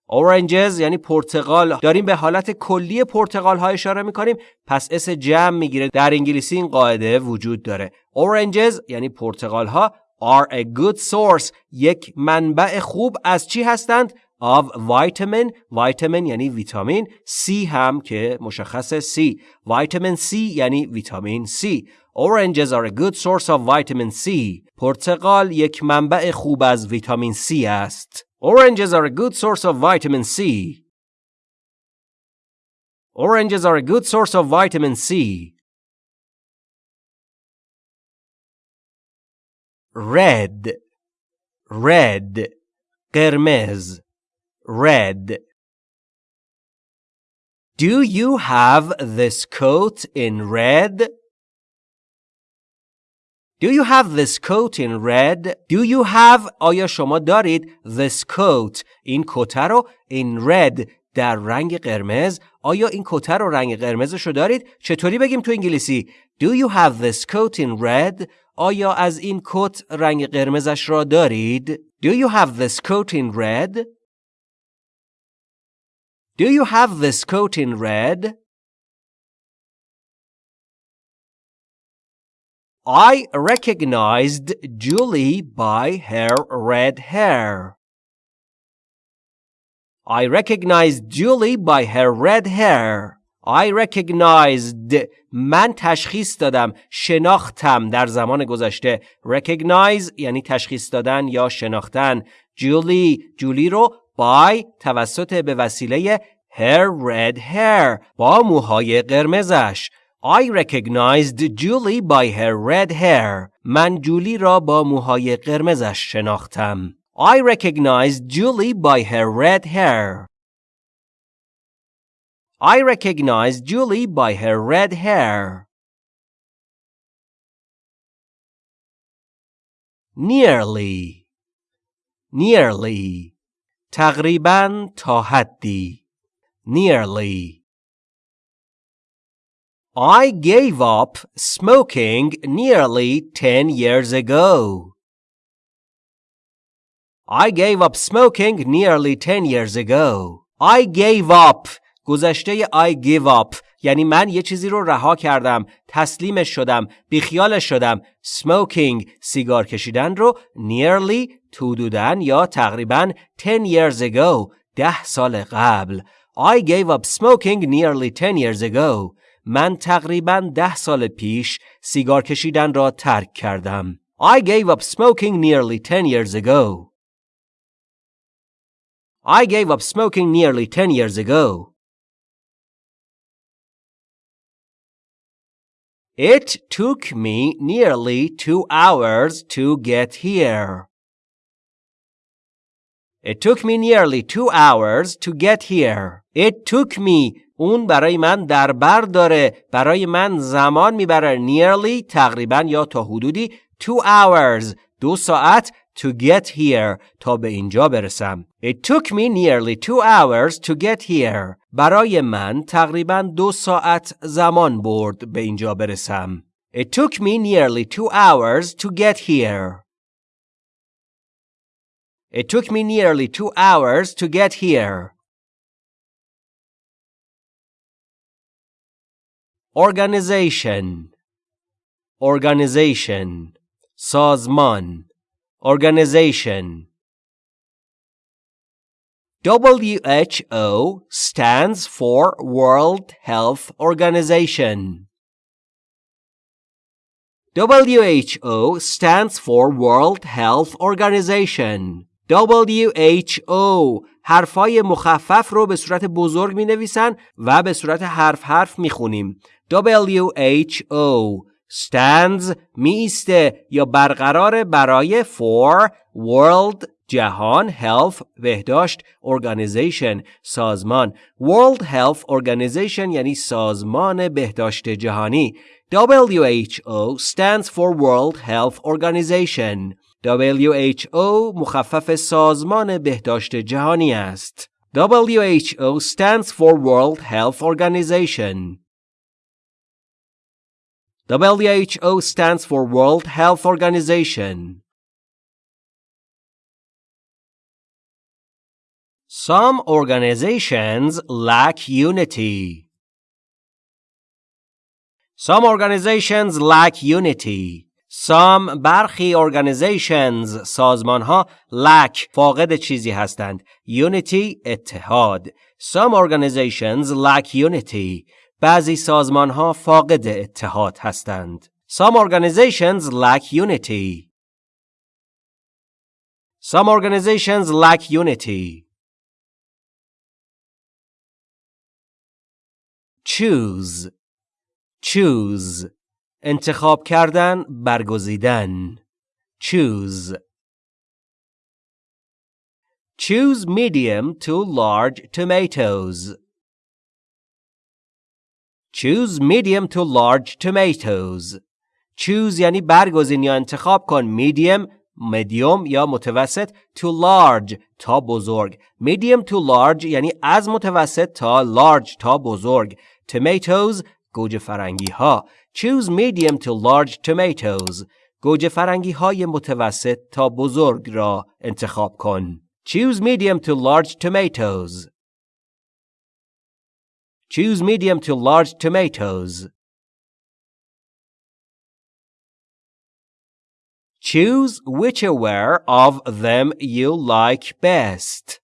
[SPEAKER 1] Oranges یعنی پرتقال. داریم به حالت کلی پرتقال ها اشاره می‌کنیم. پس اس جمع می‌گیره. در انگلیسی این قاعده وجود داره. Oranges یعنی پرتقال ها are a good source. یک منبع خوب از چی هستند؟ Of vitamin vitamin یعنی ویتامین C هم که مشخص C vitamin C یعنی ویتامین C Oranges are a good source of vitamin C پرتقال یک منبع خوب از ویتامین C است Oranges are a good source of vitamin C Oranges are a good source of vitamin C Red Red قرمز red. Do you have this coat in red? Do you have this coat in red? Do you have آیا شما دارید this coat این کت رو in red در رنگ قرمز آیا این کت رو رنگ قرمزش رو دارید چطوری بگیم تو انگلیسی Do you have this coat in red آیا از این کت رنگ قرمزش را دارید Do you have this coat in red Do you have this coat in red? I recognized Julie by her red hair. I recognized Julie by her red hair. I recognized من تشخیص دادم شناختم در زمان گذشته recognize یعنی تشخیص دادن یا شناختن جولی جولی رو by توسط به وسیله her red hair با موهای قرمزش I recognized Julie by her red hair. من جولی را با موهای قرمزش شناختم. I recognized Julie by her red hair. I recognized Julie by her red hair. Nearly. Nearly. تقریبا تا حدی nearly I gave up smoking nearly 10 years ago. I gave up smoking nearly 10 years ago. I gave up گذشته I give up یعنی من یه چیزی رو رها کردم تسلیمش شدم بیخیالش شدم smoking سیگار کشیدن رو nearly حدوداً یا تقریبا 10 years ago ده سال قبل I gave up smoking nearly 10 years ago من تقریبا ده سال پیش سیگار کشیدن را ترک کردم I gave up smoking nearly 10 years ago I gave up smoking nearly 10 years ago It took me nearly two hours to get here. It took me nearly two hours to get here. It took me اون برای من در بر داره برای من زمان میبره nearly تقریبا یا تا حدودی two hours دو ساعت to get here تا به اینجا برسم. It took me nearly two hours to get here. برای من تقریبا دو ساعت زمان برد به اینجا برسم. It took me nearly two hours to get here. It took me nearly two hours to get here. Organization Organization سازمان Organization WHO stands for World Health Organization. WHO stands for World Health Organization. WHO حرفای مخفف رو به صورت بزرگ می نویسن و به صورت حرف حرف می خونیم. WHO stands می ایسته یا برقرار برای for world جهان health بهداشت organization سازمان. World Health Organization یعنی سازمان بهداشت جهانی. WHO stands for World Health Organization. WHO مخفف سازمان بهداشت جهانی است WHO stands for World Health Organization WHO stands for World Health Organization. Some organizations lack unity. Some organizations lack unity. Some برخی organizations سازمان ها lack فاقد چیزی هستند. Unity اتحاد. Some organizations lack unity. بعضی سازمان ها فاقد اتحاد هستند. Some organizations lack unity. Some organizations lack unity. Choose Choose انتخاب کردن برگزیدن Choose Choose medium to large tomatoes Choose medium to large tomatoes. Choose یعنی برگزین یا انتخاب کن. Medium medium یا متوسط to large تا بزرگ. Medium to large یعنی از متوسط تا large تا بزرگ. Tomatoes گوجه فرنگی ها. Choose medium to large tomatoes. گوجه فرنگی های متوسط تا بزرگ را انتخاب کن. Choose medium to large tomatoes. Choose medium to large tomatoes. Choose whichever of them you like best.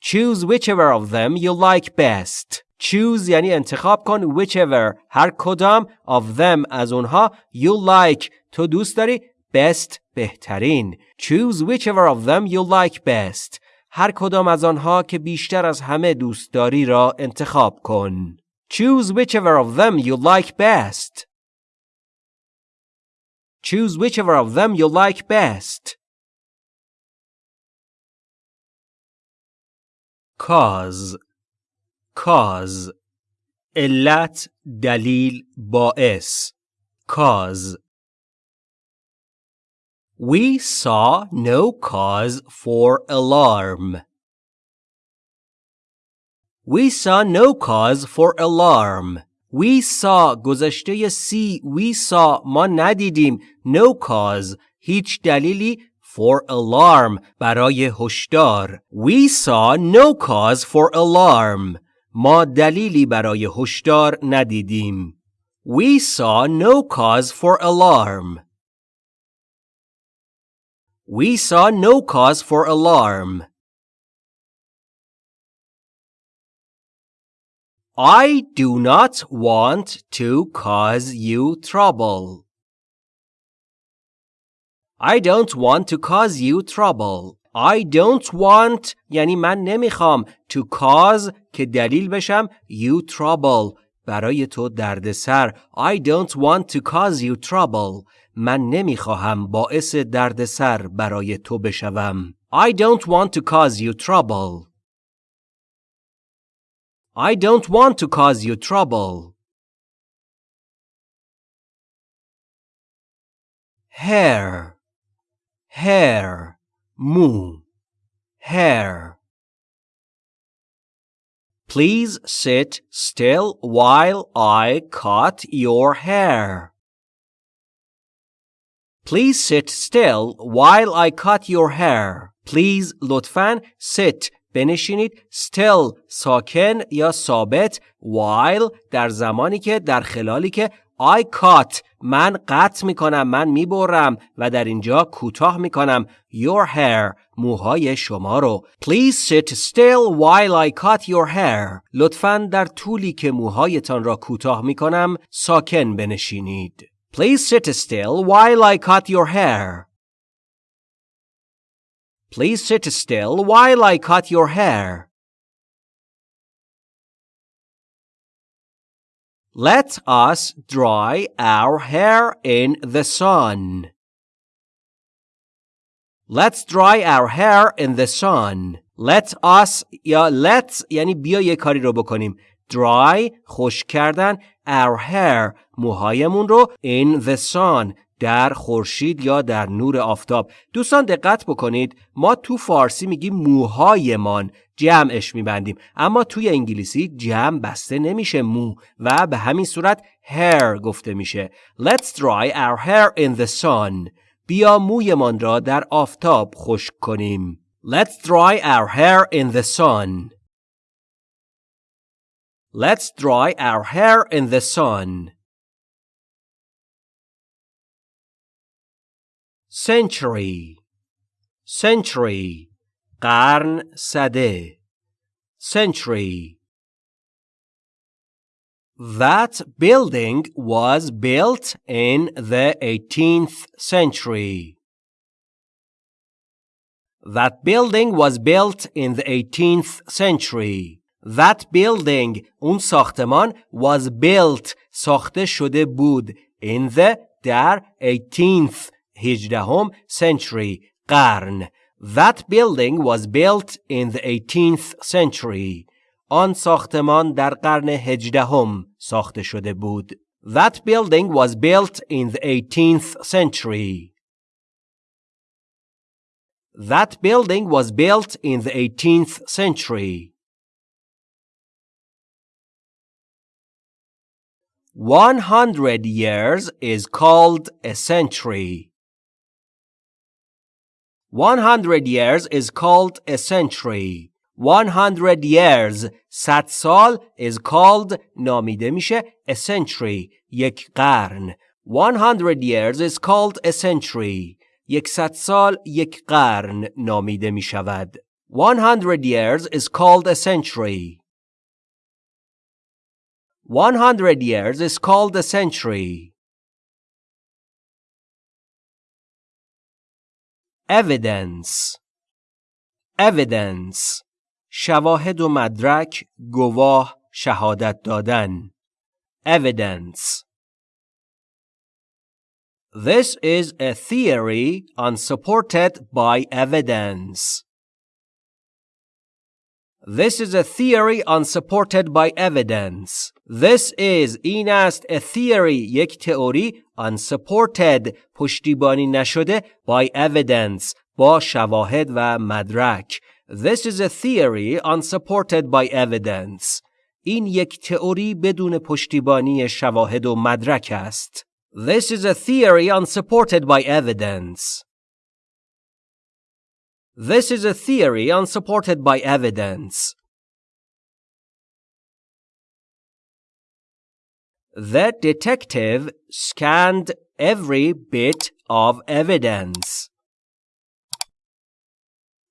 [SPEAKER 1] Choose whichever of them you like best. Choose یعنی انتخاب کن whichever هر کدام of them از اونها you like تو دوست داری best بهترین. Choose whichever of them you like best. هر کدام از آنها که بیشتر از همه دوست داری را انتخاب کن. Choose whichever of them you like best. Choose whichever of them you like best. Cause Cause علت دلیل باعث Cause We saw no cause for alarm. We saw no cause for alarm. We saw گذشته سی we saw ما ندیدیم no cause هیچ دلیلی for alarm برای هشدار We saw no cause for alarm ما دلیلی برای هشدار ندیدیم We saw no cause for alarm We saw no cause for alarm I do not want to cause you trouble. I don't want to cause you trouble. I don't want یعنی من نمی‌خوام to cause که دلیل بشم you trouble برای تو دردسر I don't want to cause you trouble من نمی‌خواهم باعث دردسر برای تو بشوم I don't want to cause you trouble I don't want to cause you trouble. Hair, hair, mou, hair. Please sit still while I cut your hair. Please sit still while I cut your hair. Please لطفاً sit بنشینید still ساکن یا ثابت while در زمانی که در خلالی که I cut من قطع می کنم من می برم و در اینجا کوتاه می کنم your hair موهای شما رو Please sit still while I cut your hair لطفا در طولی که موهایتان را کوتاه می کنم ساکن بنشینید Please sit still while I cut your hair Please sit still while I cut your hair. Let us dry our hair in the sun. Let's dry our hair in the sun. Let us یا let یعنی بیا یه کاری رو بکنیم. Dry خوش کردن our hair موهایمون رو in the sun در خورشید یا در نور آفتاب دوستان دقت بکنید ما تو فارسی میگیم موهایمان جمعش میبندیم اما توی انگلیسی جمع بسته نمیشه مو و به همین صورت hair گفته میشه Let's dry our hair in the sun بیا مویمان را در آفتاب خشک کنیم Let's dry our hair in the sun Let's dry our hair in the sun century century قرن سده century That building was built in the 18th century. That building was built in the 18th century. That building اون ساختمان was built ساخته شده بود in the در 18th هجدهم century قرن That building was built in the 18th century. آن ساختمان در قرن هجدهم ساخته شده بود. That building was built in the 18th century. That building was built in the 18th century. 100 years is called a century. 100 years is called a century. 100 years صد سال is called نامیده میشه a century یک قرن 100 years is called a century صد سال یک قرن نامیده می شود 100 years is called a century 100 years is called a century evidence evidence شواهد و مدرک گواه شهادت دادن evidence This is a theory unsupported by evidence. This is a theory unsupported by evidence. This is این است a theory یک تئوری unsupported پشتیبانی نشده by evidence با شواهد و مدرک This is a theory unsupported by evidence. این یک تئوری بدون پشتیبانی شواهد و مدرک است. This is a theory unsupported by evidence. This is a theory unsupported by evidence. The detective scanned every bit of evidence.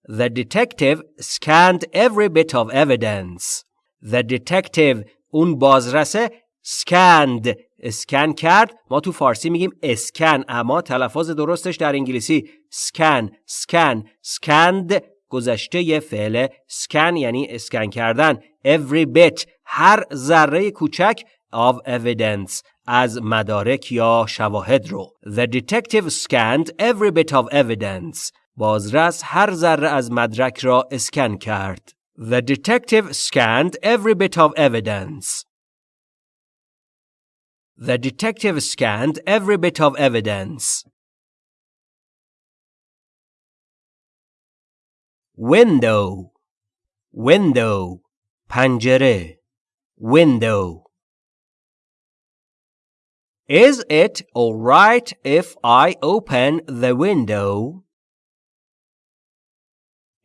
[SPEAKER 1] The detective scanned every bit of evidence. The detective اون بازرسه scanned اسکن کرد ما تو فارسی میگیم اسکن اما تلفظ درستش در انگلیسی سکن سکن سکند گذشته فعل سکن یعنی اسکن کردن every bit هر ذره کوچک of evidence از مدارک یا شواهد رو The detective scanned every bit of evidence بازرس هر ذره از مدرک را اسکن کرد The detective scanned every bit of evidence The detective scanned every bit of evidence. Window Window پنجره Window Is it alright if I open the window?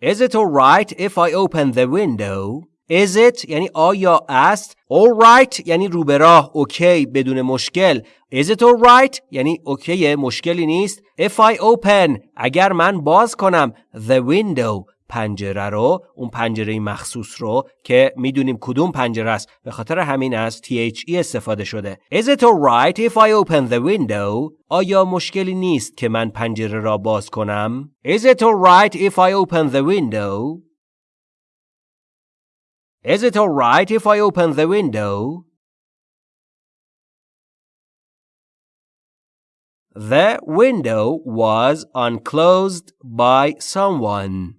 [SPEAKER 1] Is it alright if I open the window? Is it یعنی آیا است All right یعنی رو به راه اوکی بدون مشکل Is it alright یعنی اوکی مشکلی نیست If I open اگر من باز کنم The window پنجره رو اون پنجره مخصوص رو که می‌دونیم کدوم پنجره است به خاطر همین از THE استفاده شده Is it alright if I open the window آیا مشکلی نیست که من پنجره را باز کنم Is it alright if I open the window Is it all right if I open the window? The window was unclosed by someone.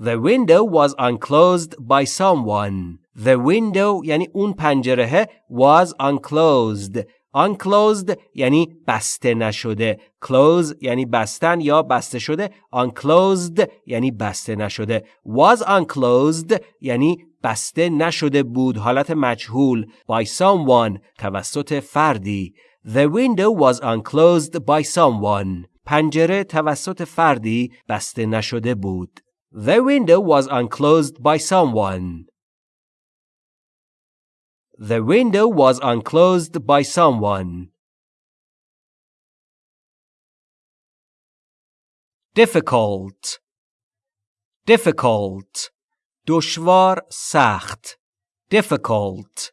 [SPEAKER 1] The window was unclosed by someone. The window یعنی اون پنجره was unclosed unclosed یعنی بسته نشده close یعنی بستن یا بسته شده unclosed یعنی بسته نشده was unclosed یعنی بسته نشده بود حالت مجهول by someone توسط فردی The window was unclosed by someone پنجره توسط فردی بسته نشده بود The window was unclosed by someone The window was unclosed by someone. Difficult Difficult دشوار سخت Difficult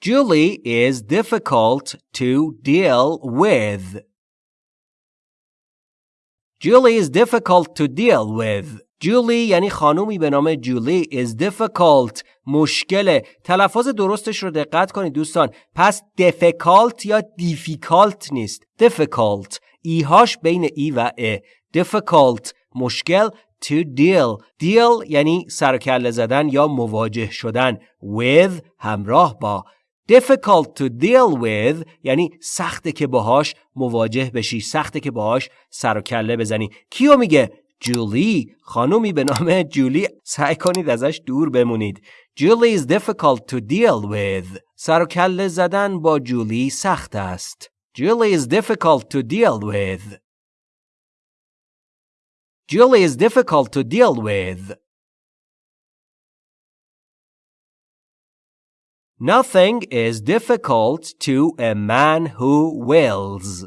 [SPEAKER 1] Julie is difficult to deal with. Julie is difficult to deal with. جولی یعنی خانومی به نام جولی is difficult. مشکله. تلفظ درستش رو دقت کنید دوستان. پس difficult یا difficult نیست. difficult. ایهاش بین ای و ا. difficult. مشکل. to deal. deal یعنی سرکله زدن یا مواجه شدن. with همراه با. Difficult to deal with یعنی سخته که باهاش مواجه بشی سخته که باهاش سر و کله بزنی. کیو میگه؟ جولی. خانومی به نام جولی. سعی کنید ازش دور بمونید. جولی is difficult to deal with. سر و کله زدن با جولی سخت است. جولی is difficult to deal with. Julie is difficult to deal with. Nothing is difficult to a man who wills.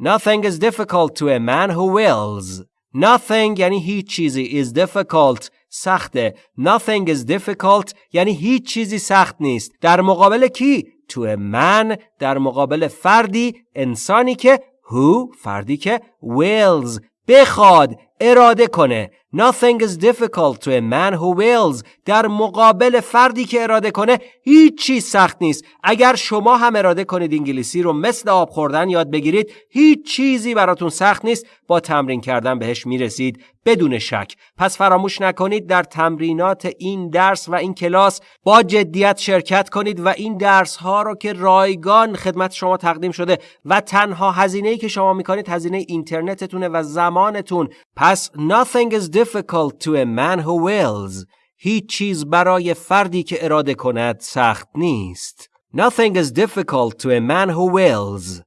[SPEAKER 1] Nothing is difficult to a man who wills. Nothing یعنی هیچ چیزی is difficult سخته. Nothing is difficult یعنی هیچ چیزی سخت نیست. در مقابل کی؟ To a man در مقابل فردی انسانی که who فردی که wills بخواد اراده کنه. Nothing is difficult to a man who wills. در مقابل فردی که اراده کنه هیچ چیز سخت نیست. اگر شما هم اراده کنید انگلیسی رو مثل آب خوردن یاد بگیرید هیچ چیزی براتون سخت نیست. با تمرین کردن بهش می‌رسید بدون شک. پس فراموش نکنید در تمرینات این درس و این کلاس با جدیت شرکت کنید و این درس ها رو که رایگان خدمت شما تقدیم شده و تنها هزینه ای که شما می‌کنید هزینه اینترنتتونه و زمانتون. پس nothing is difficult to a man who wills هیچ چیز برای فردی که اراده کند سخت نیست Nothing is difficult to a man who wills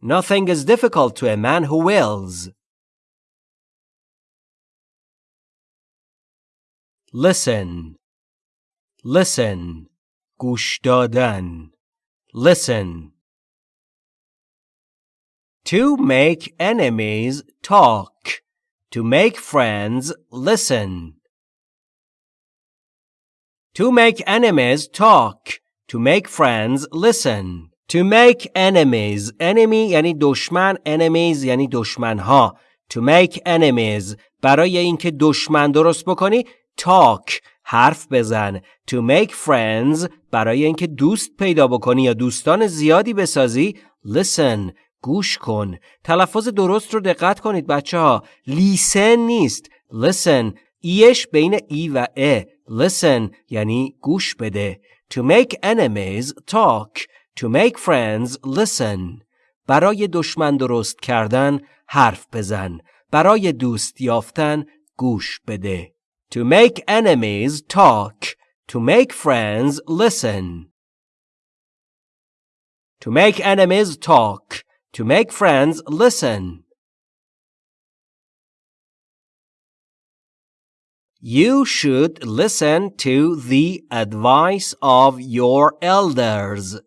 [SPEAKER 1] Nothing is difficult to a man who wills Listen Listen گوش دادن Listen To make enemies talk. To make friends listen. To make enemies talk. To make friends listen. To make enemies. Enemy یعنی دشمن. Enemies یعنی دشمنها. To make enemies. برای اینکه دشمن درست بکنی talk حرف بزن to make friends برای اینکه دوست پیدا بکنی یا دوستان زیادی بسازی listen گوش کن. تلفظ درست رو دقت کنید بچه ها. لیسن نیست. لیسن. ایش بین ای و ا. لیسن یعنی گوش بده. To make enemies talk. To make friends listen. برای دشمن درست کردن حرف بزن. برای دوست یافتن گوش بده. To make enemies talk. To make friends listen. To make enemies talk. To make friends listen. You should listen to the advice of your elders.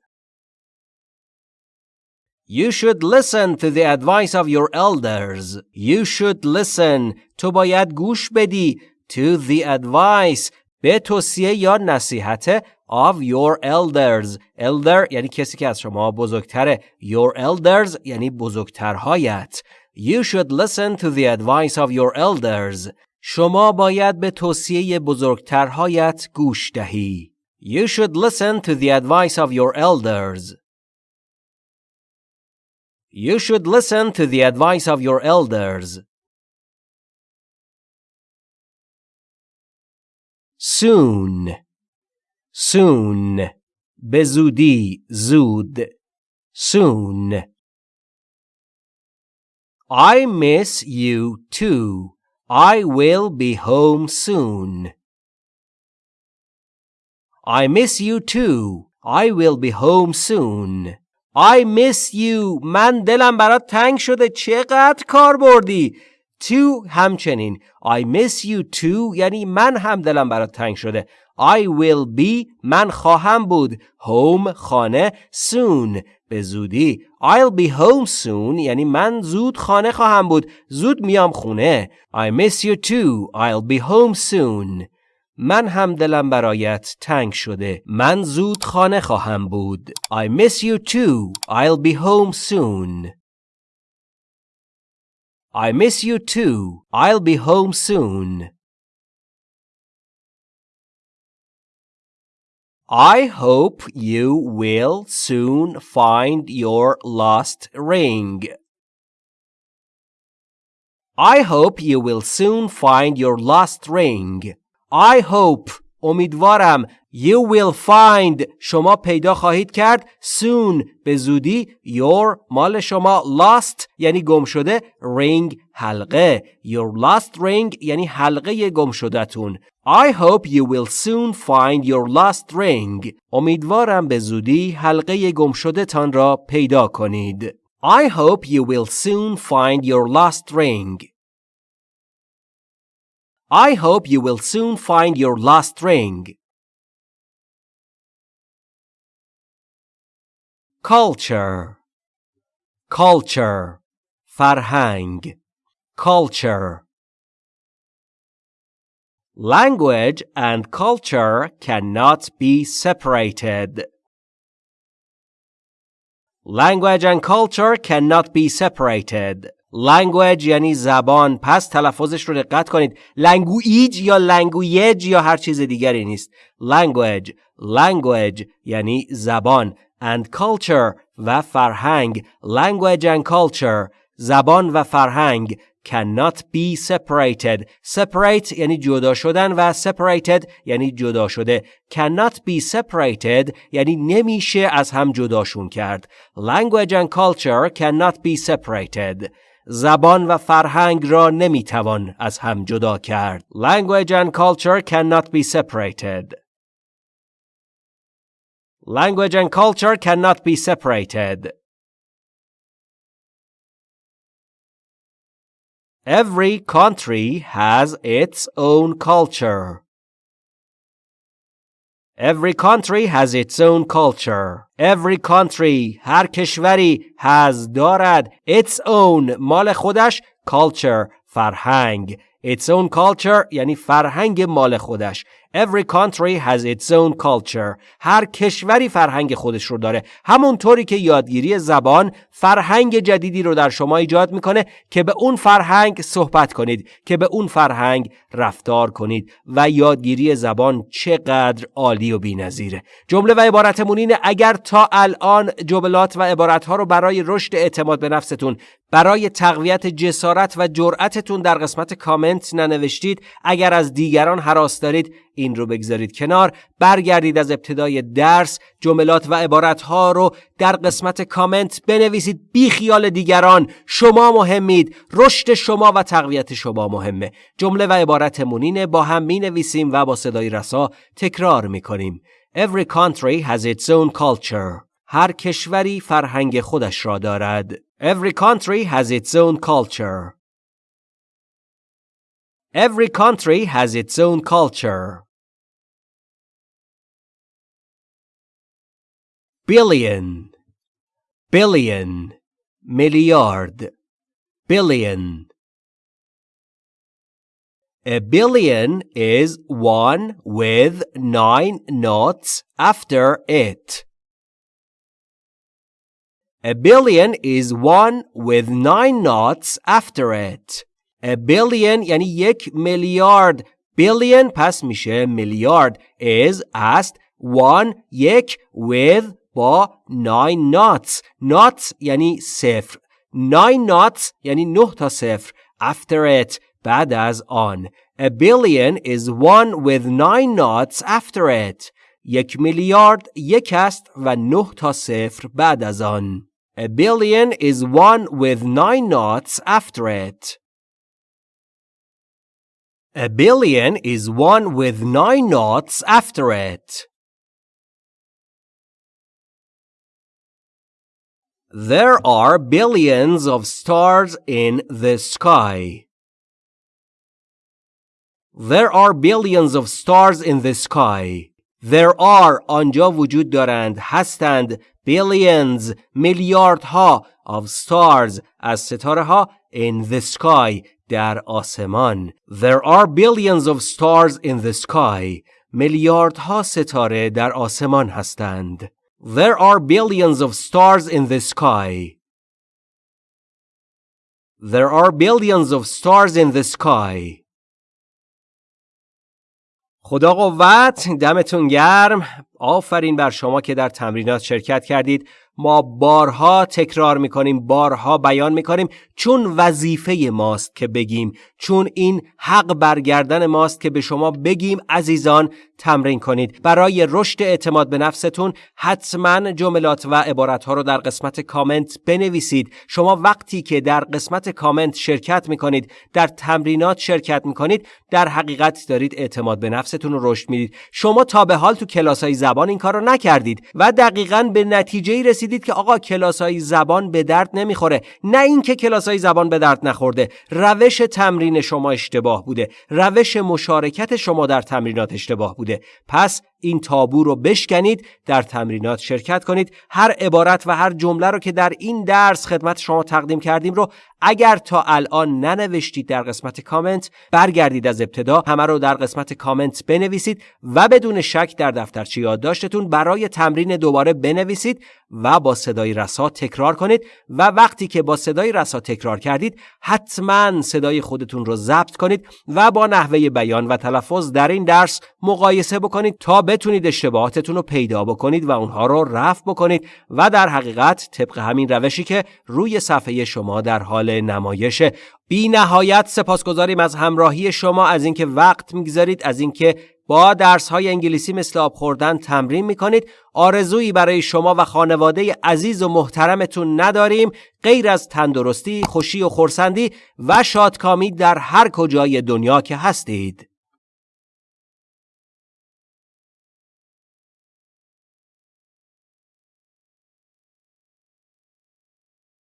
[SPEAKER 1] You should listen to the advice of your elders. You should listen. تو باید گوش بدی to the advice به توصیه یا نصیحت of your elders elder یعنی کسی که از شما بزرگتره your elders یعنی بزرگترهایت you should listen to the advice of your elders شما باید به توصیه بزرگترهایت گوش دهی you should listen to the advice of your elders you should listen to the advice of your elders soon soon به زودی زود soon I miss you too. I will be home soon. I miss you too. I will be home soon. I miss you. من دلم برات تنگ شده. چقدر کار بردی؟ To همچنین. I miss you too. یعنی من هم دلم برات تنگ شده. I will be من خواهم بود home خانه soon به زودی I'll be home soon یعنی من زود خانه خواهم بود زود میام خونه I miss you too I'll be home soon من هم دلم برایت تنگ شده من زود خانه خواهم بود I miss you too I'll be home soon I miss you too I'll be home soon I hope you will soon find your lost ring. I hope you will soon find your lost ring. I hope امیدوارم You will find شما پیدا خواهید کرد soon به زودی your مال شما lost یعنی گم شده ring حلقه your lost ring یعنی حلقه گم شدهتون I hope you will soon find your lost ring امیدوارم به زودی حلقه گم شده تان را پیدا کنید I hope you will soon find your lost ring I hope you will soon find your lost ring culture culture فرهنگ culture language and culture cannot be separated language and culture cannot be separated language یعنی زبان پس تلفظش رو دقت کنید language یا language یا هر چیز دیگری نیست language language یعنی زبان and culture و فرهنگ language and culture زبان و فرهنگ cannot be separated separate یعنی جدا شدن و separated یعنی جدا شده cannot be separated یعنی نمیشه از هم جداشون کرد language and culture cannot be separated زبان و فرهنگ را نمیتوان از هم جدا کرد language and culture cannot be separated language and culture cannot be separated Every country has its own culture. Every country has its own culture. Every country هر کشوری has دارد its own مال خودش culture فرهنگ its own culture یعنی فرهنگ مال خودش Every country has its own culture. هر کشوری فرهنگ خودش رو داره. همونطوری که یادگیری زبان فرهنگ جدیدی رو در شما ایجاد می‌کنه که به اون فرهنگ صحبت کنید که به اون فرهنگ رفتار کنید و یادگیری زبان چقدر عالی و بی‌نظیره. جمله و عبارتمون اینه اگر تا الان جملات و عبارت ها رو برای رشد اعتماد به نفستون برای تقویت جسارت و جرأتتون در قسمت کامنت ننوشتید. اگر از دیگران حراس دارید این رو بگذارید کنار. برگردید از ابتدای درس. جملات و عبارتها رو در قسمت کامنت بنویسید. بی خیال دیگران شما مهمید. رشد شما و تقویت شما مهمه. جمله و عبارت مونینه با هم می نویسیم و با صدای رسا تکرار می کنیم Every country has its own culture. هر کشوری فرهنگ خودش را دارد. Every country has its own culture. Every country has its own culture. billion billion milliard billion a billion is one with nine noughts after it. A billion is one with nine noughts after it. A billion یعنی یک میلیارد billion پس میشه میلیارد is است one یک with با nine noughts. Noughts یعنی صفر nine noughts یعنی نه تا صفر after it بعد از آن a billion is one with nine noughts after it. یک میلیارد یک است و نه تا صفر بعد از آن a billion is one with nine knots after it. A billion is one with nine knots after it. There are billions of stars in the sky. There are billions of stars in the sky. There are آنجا وجود دارند هستند billions میلیاردها of stars از ستاره ها in the sky در آسمان There are billions of stars in the sky میلیاردها ستاره در آسمان هستند There are billions of stars in the sky. There are billions of stars in the sky. خدا قوت دمتون گرم آفرین بر شما که در تمرینات شرکت کردید ما بارها تکرار می‌کنیم بارها بیان می‌کنیم چون وظیفه ماست که بگیم چون این حق برگردن ماست که به شما بگیم عزیزان تمرین کنید. برای رشد اعتماد به نفستون حتما جملات و عبارت ها رو در قسمت کامنت بنویسید. شما وقتی که در قسمت کامنت شرکت می‌کنید در تمرینات شرکت می‌کنید در حقیقت دارید اعتماد به نفستون رو رشد می‌دید. شما تا به حال تو کلاس های زبان این کار رو نکردید و دقیقا به نتیجه رسیدید که آقا کلاس های زبان به درد نمی‌خوره. نه اینکه کلاس های زبان به درد نخورده روش تمرین شما اشتباه بوده. روش مشارکت شما در تمرینات اشتباه بوده. پس این تابو رو بشکنید در تمرینات شرکت کنید. هر عبارت و هر جمله رو که در این درس خدمت شما تقدیم کردیم رو اگر تا الان ننوشتید در قسمت کامنت برگردید از ابتدا همه رو در قسمت کامنت بنویسید و بدون شک در دفترچه یادداشتتون برای تمرین دوباره بنویسید و با صدای رسا تکرار کنید و وقتی که با صدای رسا تکرار کردید حتما صدای خودتون رو ضبط کنید و با نحوه بیان و تلفظ در این درس مقایسه بکنید تا بتونید اشتباهاتتون رو پیدا بکنید و اونها رو رفع بکنید و در حقیقت طبق همین روشی که روی صفحه شما در حال نمایشه. بی نهایت سپاسگزاریم از همراهی شما از اینکه وقت می‌گذارید از اینکه با درس های انگلیسی مثل آب خوردن تمرین می کنید آرزویی برای شما و خانواده عزیز و محترمتون نداریم. غیر از تندرستی، خوشی و خورسندی و شادکامی در هر کجای دنیا که هستید.